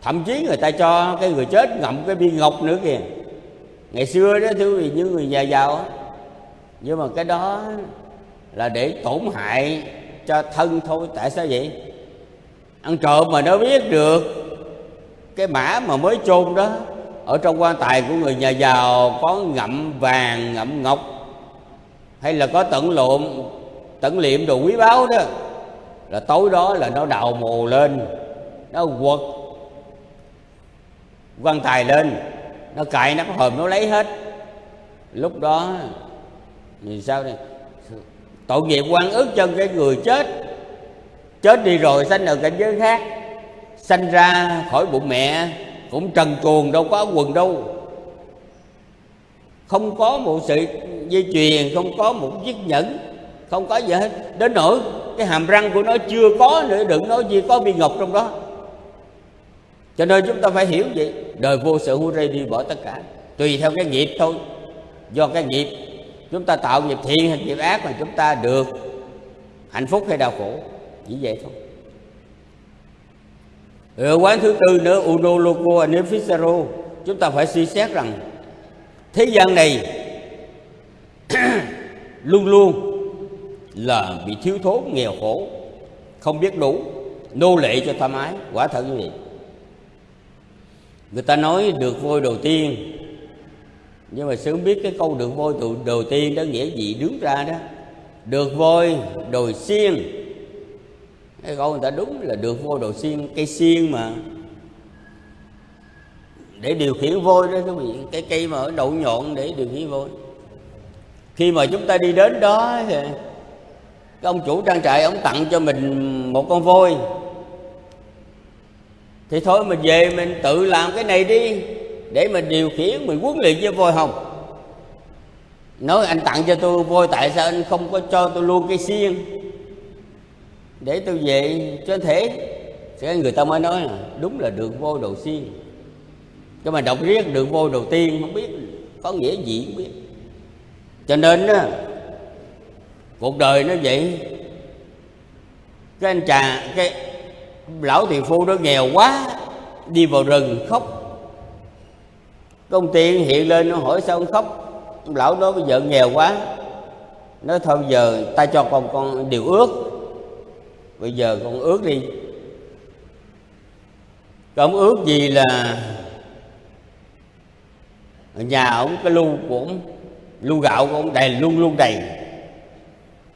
thậm chí người ta cho cái người chết ngậm cái viên ngọc nữa kìa. Ngày xưa đó, thưa quý vị, những người nhà giàu nhưng mà cái đó là để tổn hại cho thân thôi, tại sao vậy? Ăn trộm mà nó biết được, cái mã mà mới chôn đó, ở trong quan tài của người nhà giàu có ngậm vàng, ngậm ngọc hay là có tận lộn, tận liệm đồ quý báu đó. Là tối đó là nó đào mồ lên, nó quật. Quan tài lên, nó cài nó hòm nó lấy hết. Lúc đó thì sao đây? Tội nghiệp quan ức cho cái người chết. Chết đi rồi sanh ở cảnh giới khác. Sanh ra khỏi bụng mẹ, cũng trần truồng đâu có quần đâu không có một sự dây chuyền không có một chiếc nhẫn, không có gì hết. Đến nỗi cái hàm răng của nó chưa có nữa, đừng nói gì có viên ngọc trong đó. Cho nên chúng ta phải hiểu vậy. Đời vô sự hưu rây đi bỏ tất cả, tùy theo cái nghiệp thôi. Do cái nghiệp, chúng ta tạo nghiệp thiện hay nghiệp ác mà chúng ta được hạnh phúc hay đau khổ, chỉ vậy thôi. Rồi quán thứ tư nữa, uno loco anefisero chúng ta phải suy xét rằng thế gian này <clears throat> luôn luôn là bị thiếu thốn nghèo khổ không biết đủ nô lệ cho tham ái quả thật như vậy. Người ta nói được vôi đầu tiên nhưng mà sớm biết cái câu được vôi đầu, đầu tiên đó nghĩa gì đứng ra đó. Được vôi đồi xiên. Cái câu người ta đúng là được vôi đồi xiên cây xiên mà để điều khiển vôi đó quý vị cái cây mà ở đậu nhọn để điều khiển vôi. Khi mà chúng ta đi đến đó thì cái ông chủ trang trại, ông tặng cho mình một con voi thì thôi, mình về mình tự làm cái này đi, để mình điều khiển, mình huấn luyện với voi hồng. Nói anh tặng cho tôi voi tại sao anh không có cho tôi luôn cây xiên? Để tôi về cho thể. Thì người ta mới nói là, đúng là được voi đầu xiên cho mà đọc riết đường vô đầu tiên không biết, có nghĩa gì không biết. Cho nên á, cuộc đời nó vậy. Cái anh chàng cái lão thiền phu đó nghèo quá, đi vào rừng khóc. Công tiên hiện lên nó hỏi sao ông khóc? Lão đó bây giờ nghèo quá. Nói thôi giờ ta cho con con điều ước. Bây giờ con ước đi. Con ước gì là nhà ông cái lu của ông lu gạo của ông đầy luôn luôn đầy.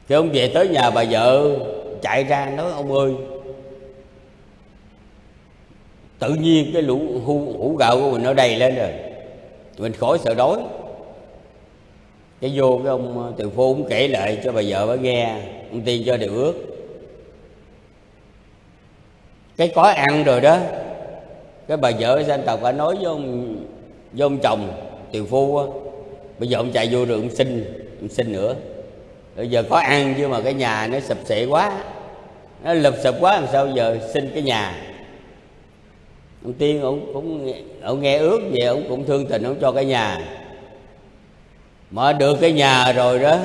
Khi ông về tới nhà bà vợ chạy ra nói ông ơi tự nhiên cái lũ hũ, hũ gạo của mình nó đầy lên rồi. Mình khỏi sợ đói. Cái vô cái ông ờ, từ phu cũng kể lại cho bà vợ bà nghe ông tiên cho điều ước. Cái có ăn rồi đó. Cái bà vợ dân tộc bà nói với ông với ông chồng tiều phu á. Bây giờ ông chạy vô rồi ông xin ông xin nữa. Bây giờ có ăn chứ mà cái nhà nó sập sệ quá. Nó lụp sụp quá, làm sao giờ xin cái nhà? Ông tiên, ông cũng ông nghe ước về ông cũng thương tình, ông cho cái nhà. Mà được cái nhà rồi đó,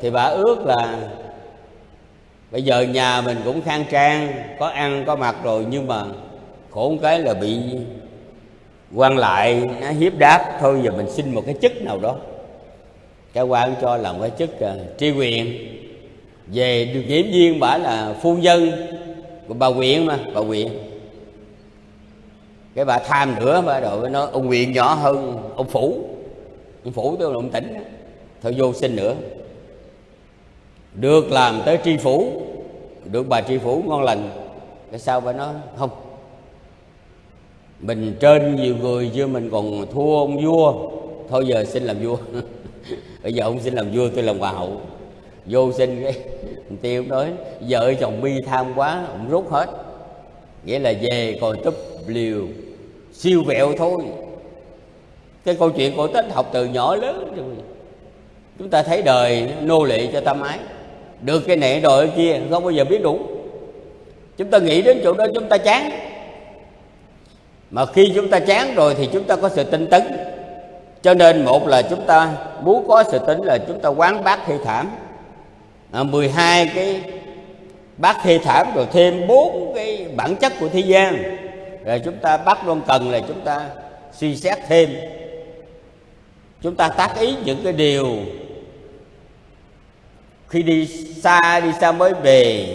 thì bà ước là bây giờ nhà mình cũng khang trang, có ăn, có mặc rồi, nhưng mà khổ cái là bị quan lại nó hiếp đáp thôi giờ mình xin một cái chức nào đó. Cái quan cho làm cái chức uh, tri quyền. Về được nghiễm viên bả là phu nhân của bà huyện mà bà huyện cái bà tham nữa bà đội nó ông huyện nhỏ hơn ông phủ. Ông phủ tôi là ông tỉnh thôi vô xin nữa. Được làm tới tri phủ được bà tri phủ ngon lành cái sao bà nói không mình trên nhiều người chứ, mình còn thua ông vua. Thôi giờ xin làm vua. <laughs> Bây giờ ông xin làm vua, tôi làm hoàng hậu. Vô xin cái <laughs> tiêu nói, vợ chồng bi tham quá, ông rút hết. Nghĩa là về còn túp liều, siêu vẹo thôi. Cái câu chuyện cổ tích học từ nhỏ lớn rồi. Chúng ta thấy đời nô lệ cho tâm ái được cái này đòi cái kia, không bao giờ biết đủ. Chúng ta nghĩ đến chỗ đó, chúng ta chán mà khi chúng ta chán rồi thì chúng ta có sự tinh tấn. Cho nên một là chúng ta muốn có sự tính là chúng ta quán bát thi thảm. À, 12 cái bát thi thảm rồi thêm bốn cái bản chất của thế gian. Rồi chúng ta bắt luôn cần là chúng ta suy xét thêm. Chúng ta tác ý những cái điều khi đi xa đi xa mới về.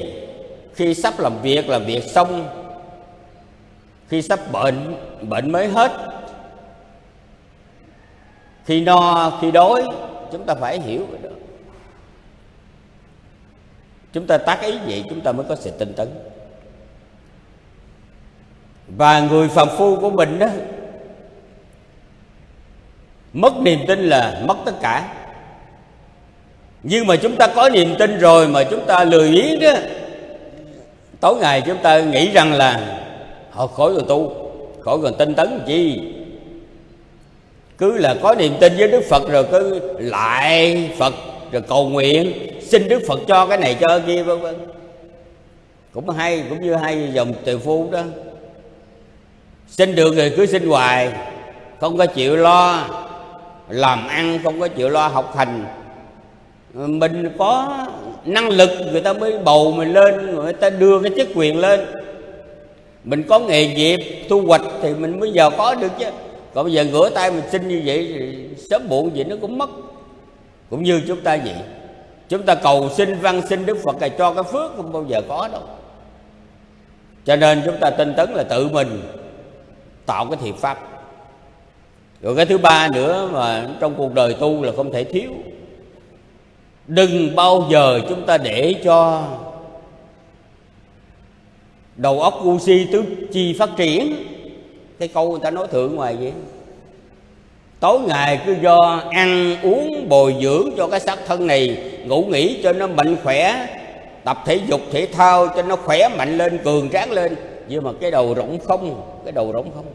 Khi sắp làm việc làm việc xong khi sắp bệnh bệnh mới hết. Khi no, khi đói, chúng ta phải hiểu cái đó. Chúng ta tác ý vậy, chúng ta mới có sự tinh tấn. Và người phàm phu của mình đó mất niềm tin là mất tất cả. Nhưng mà chúng ta có niềm tin rồi mà chúng ta lười biếng đó tối ngày chúng ta nghĩ rằng là họ khỏi rồi tu. Khỏi cần tinh tấn chi? Cứ là có niềm tin với đức phật rồi cứ lại phật, rồi cầu nguyện, xin đức phật cho cái này cho kia, vân vân. Cũng hay, cũng như hai dòng từ phu đó. Xin được rồi cứ xin hoài, không có chịu lo làm ăn, không có chịu lo học hành. Mình có năng lực, người ta mới bầu mình lên, người ta đưa cái chức quyền lên mình có nghề nghiệp, thu hoạch thì mình mới giờ có được chứ. Còn bây giờ ngửa tay mình xin như vậy thì sớm muộn gì nó cũng mất. Cũng như chúng ta vậy. Chúng ta cầu xin văn xin đức phật là cho cái phước không bao giờ có đâu. Cho nên chúng ta tin tấn là tự mình tạo cái thiện pháp. Rồi cái thứ ba nữa mà trong cuộc đời tu là không thể thiếu. Đừng bao giờ chúng ta để cho đầu óc ngu si tứ chi phát triển. Cái câu người ta nói thượng ngoài vậy. Tối ngày cứ do ăn uống bồi dưỡng cho cái xác thân này, ngủ nghỉ cho nó mạnh khỏe, tập thể dục, thể thao cho nó khỏe mạnh lên, cường tráng lên. Nhưng mà cái đầu rỗng không, cái đầu rỗng không.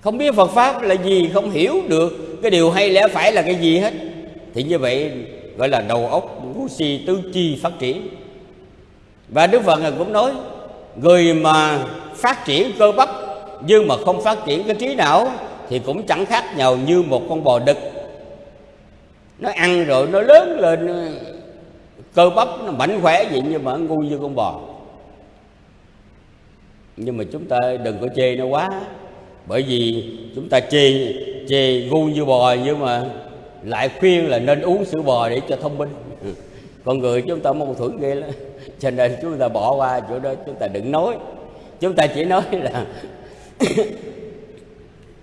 Không biết Phật pháp là gì, không hiểu được. Cái điều hay lẽ phải là cái gì hết. Thì như vậy gọi là đầu óc ngu si tứ chi phát triển. Và Đức Phật cũng nói người mà phát triển cơ bắp nhưng mà không phát triển cái trí não thì cũng chẳng khác nhau như một con bò đực. Nó ăn rồi nó lớn lên cơ bắp nó mạnh khỏe vậy nhưng mà ngu như con bò. Nhưng mà chúng ta đừng có chê nó quá, bởi vì chúng ta chê chê ngu như bò nhưng mà lại khuyên là nên uống sữa bò để cho thông minh. Ừ, con người chúng ta mâu thuẫn ghê lắm cho nên chúng ta bỏ qua chỗ đó, chúng ta đừng nói. Chúng ta chỉ nói là <coughs>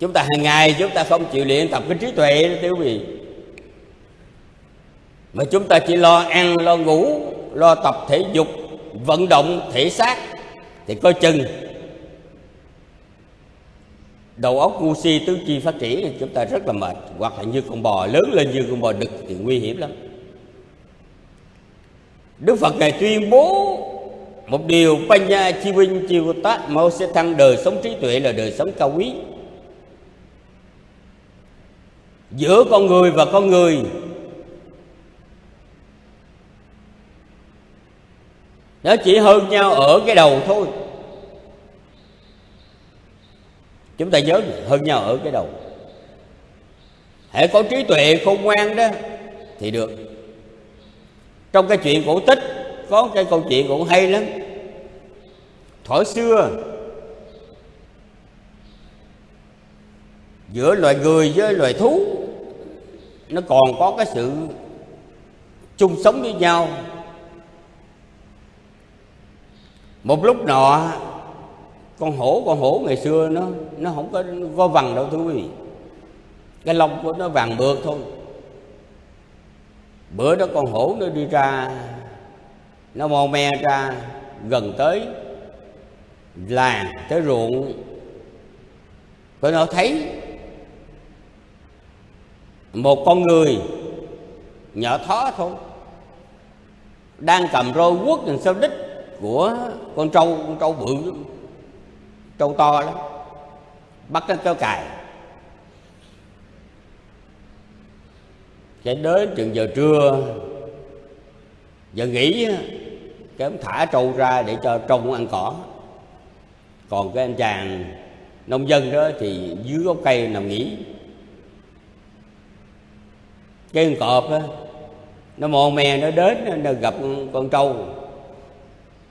chúng ta hàng ngày chúng ta không chịu luyện tập cái trí tuệ đó quý vị. Mà chúng ta chỉ lo ăn, lo ngủ, lo tập thể dục, vận động thể xác, thì coi chừng đầu óc ngu si tứ chi phát triển thì chúng ta rất là mệt. Hoặc là như con bò lớn lên như con bò đực thì nguy hiểm lắm. Đức Phật ngài tuyên bố, một điều Panya Chi Vinh Chi Tát Mao sẽ thăng đời sống trí tuệ là đời sống cao quý. Giữa con người và con người, nó chỉ hơn nhau ở cái đầu thôi. Chúng ta nhớ hơn nhau ở cái đầu. Hãy có trí tuệ khôn ngoan đó, thì được trong cái chuyện cổ tích, có cái câu chuyện cũng hay lắm. Thuở xưa, giữa loài người với loài thú, nó còn có cái sự chung sống với nhau. Một lúc nọ, con hổ con hổ ngày xưa nó nó không có có vằn đâu thưa quý vị. Cái lông của nó vàng mượt thôi bữa đó con hổ nó đi ra, nó mò me ra, gần tới làng, tới ruộng. Có nó thấy một con người nhỏ thó thôi, đang cầm roi quất làm sao đích của con trâu con trâu bự trâu to lắm, bắt nó kéo cài. Cái đến chừng giờ trưa giờ nghỉ cái ông thả trâu ra để cho trâu ăn cỏ. Còn cái anh chàng nông dân đó thì dưới gốc cây nằm nghỉ. Cái con cọp đó, nó mò mè nó đến nó gặp con trâu.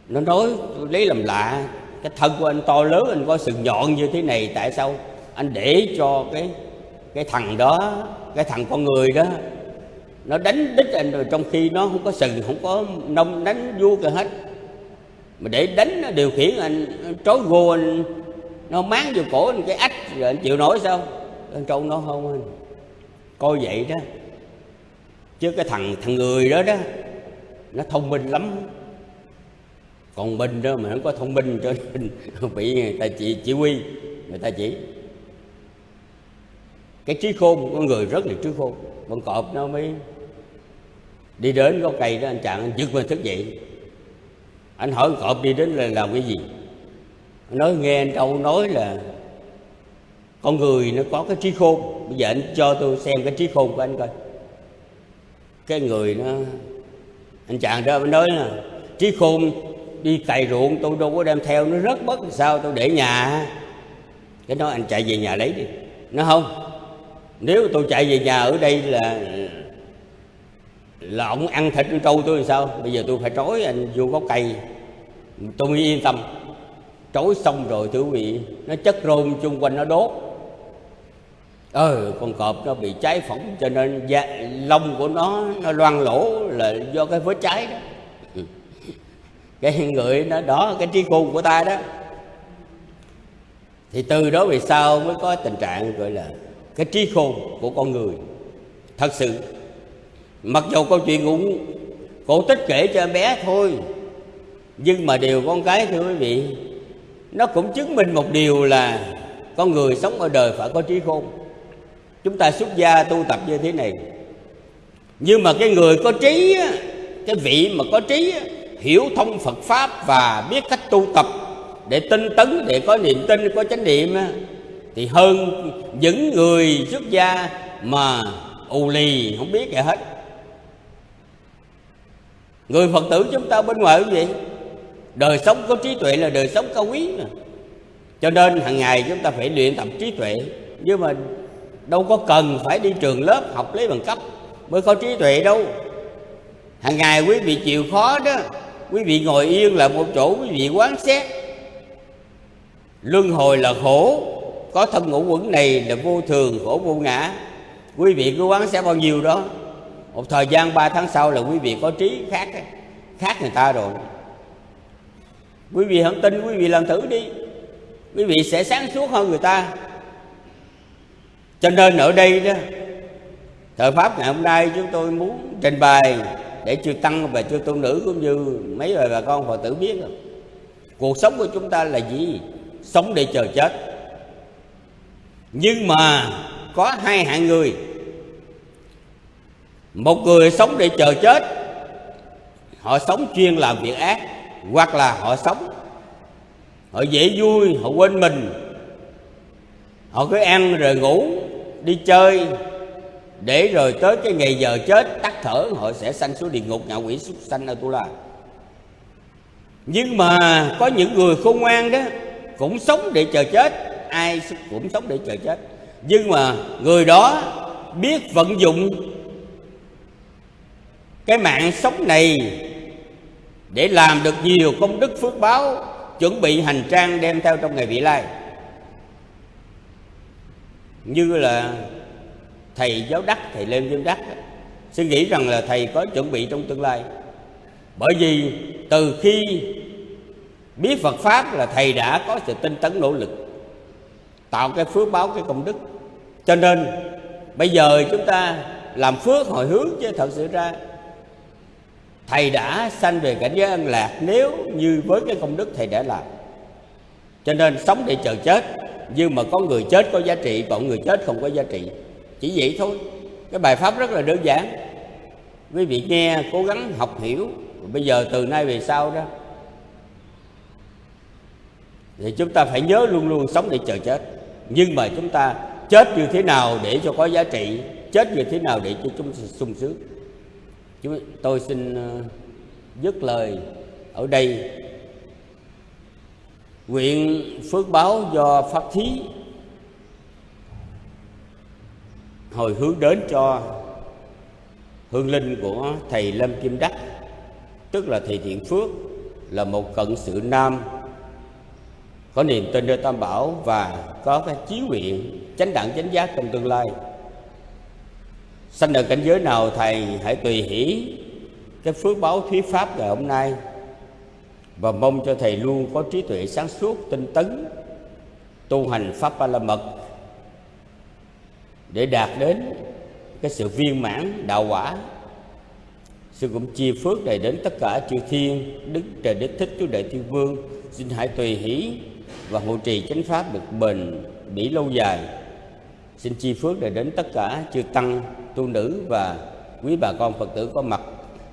Nó nói lấy làm lạ cái thân của anh to lớn anh có sừng nhọn như thế này tại sao anh để cho cái cái thằng đó cái thằng con người đó nó đánh đích anh rồi, trong khi nó không có sừng, không có nông, đánh vua cả hết. Mà để đánh nó điều khiển anh trói gô anh, nó máng vô cổ anh cái ách, rồi anh chịu nổi sao? Anh trâu nó không anh. Coi vậy đó. Chứ cái thằng thằng người đó đó, nó thông minh lắm. Còn mình đó mà không có thông minh cho nên <laughs> bị người ta chỉ chỉ huy, người ta chỉ. Cái trí khôn con người rất là trí khôn. Con cọp nó mới đi đến gốc cây đó anh chàng, anh giật mình thức dậy. Anh hỏi cọp đi đến là làm cái gì? Anh nói, nghe anh trâu nói là con người nó có cái trí khôn. Bây giờ anh cho tôi xem cái trí khôn của anh coi. Cái người nó, anh chàng đó mới nói là, trí khôn đi cày ruộng, tôi đâu có đem theo, nó rất bất sao, tôi để nhà. Cái nói anh chạy về nhà lấy đi. Nó không, nếu tôi chạy về nhà ở đây là là ông ăn thịt con trâu tôi làm sao? Bây giờ tôi phải trói anh vô gốc cây. Tôi mới yên tâm. Trói xong rồi thưa quý vị nó chất rôm chung quanh nó đốt. Ờ con cọp nó bị cháy phỏng cho nên da, lông của nó nó loang lỗ là do cái vết cháy đó. <laughs> Cái người nó đó cái trí khôn của ta đó. Thì từ đó về sau mới có tình trạng gọi là cái trí khôn của con người. Thật sự mặc dù câu chuyện cũng cổ tích kể cho em bé thôi, nhưng mà điều con cái thưa quý vị, nó cũng chứng minh một điều là con người sống ở đời phải có trí khôn. Chúng ta xuất gia tu tập như thế này, nhưng mà cái người có trí cái vị mà có trí hiểu thông Phật pháp và biết cách tu tập để tinh tấn, để có niềm tin, có chánh niệm thì hơn những người xuất gia mà ù lì không biết gì hết người phật tử chúng ta bên ngoài cũng vậy đời sống có trí tuệ là đời sống cao quý mà. Cho nên hàng ngày chúng ta phải luyện tập trí tuệ. Nhưng mà đâu có cần phải đi trường lớp học lấy bằng cấp mới có trí tuệ đâu. Hàng ngày quý vị chịu khó đó, quý vị ngồi yên là một chỗ quý vị quán xét. Luân hồi là khổ, có thân ngũ quẩn này là vô thường, khổ vô ngã. Quý vị cứ quán xét bao nhiêu đó một thời gian 3 tháng sau là quý vị có trí khác khác người ta rồi. Quý vị không tin, quý vị làm thử đi. Quý vị sẽ sáng suốt hơn người ta. Cho nên ở đây đó, thời pháp ngày hôm nay chúng tôi muốn trình bày để chư tăng và chư tu nữ cũng như mấy bà bà con phật tử biết cuộc sống của chúng ta là gì? Sống để chờ chết. Nhưng mà có hai hạng người một người sống để chờ chết. Họ sống chuyên làm việc ác, hoặc là họ sống, họ dễ vui, họ quên mình. Họ cứ ăn rồi ngủ, đi chơi, để rồi tới cái ngày giờ chết, tắt thở, họ sẽ sanh xuống địa ngục, ngạ quỷ súc sanh ở tu la. Nhưng mà có những người khôn ngoan đó, cũng sống để chờ chết. Ai cũng sống để chờ chết. Nhưng mà người đó biết vận dụng cái mạng sống này để làm được nhiều công đức phước báo, chuẩn bị hành trang đem theo trong ngày vị lai. Như là thầy giáo đắc, thầy lê dương đắc suy nghĩ rằng là thầy có chuẩn bị trong tương lai. Bởi vì từ khi biết Phật pháp là thầy đã có sự tinh tấn nỗ lực, tạo cái phước báo, cái công đức. Cho nên bây giờ chúng ta làm phước hồi hướng chứ thật sự ra thầy đã sanh về cảnh giới an lạc, nếu như với cái công đức thầy đã làm. Cho nên sống để chờ chết, nhưng mà có người chết có giá trị, còn người chết không có giá trị. Chỉ vậy thôi. Cái bài pháp rất là đơn giản. Quý vị nghe, cố gắng học hiểu. Bây giờ từ nay về sau đó, thì chúng ta phải nhớ luôn luôn sống để chờ chết. Nhưng mà chúng ta chết như thế nào để cho có giá trị, chết như thế nào để cho chúng sung sướng? Chúng tôi xin ờ, dứt lời ở đây. Nguyện phước báo do pháp thí hồi hướng đến cho hương linh của thầy lâm kim đắc, tức là thầy thiện phước, là một cận sự nam, có niềm tin nơi tam bảo và có cái chí nguyện chánh đẳng chánh giác trong tương lai sanh ở cảnh giới nào thầy hãy tùy hỷ cái phước báo thuyết pháp ngày hôm nay. Và mong cho thầy luôn có trí tuệ sáng suốt, tinh tấn, tu hành pháp ba la mật để đạt đến cái sự viên mãn đạo quả. Sư cũng chia phước này đến tất cả chư thiên đức trời Đức thích chúa đệ thiên vương. Xin hãy tùy hỷ và hộ trì chánh pháp được bền bỉ lâu dài. Xin chi phước này đến tất cả chư tăng tu nữ và quý bà con phật tử có mặt,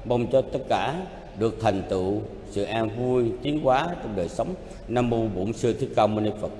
mong cho tất cả được thành tựu sự an vui, tiến hóa trong đời sống. Nam mô bổn sư thích ca mâu ni phật.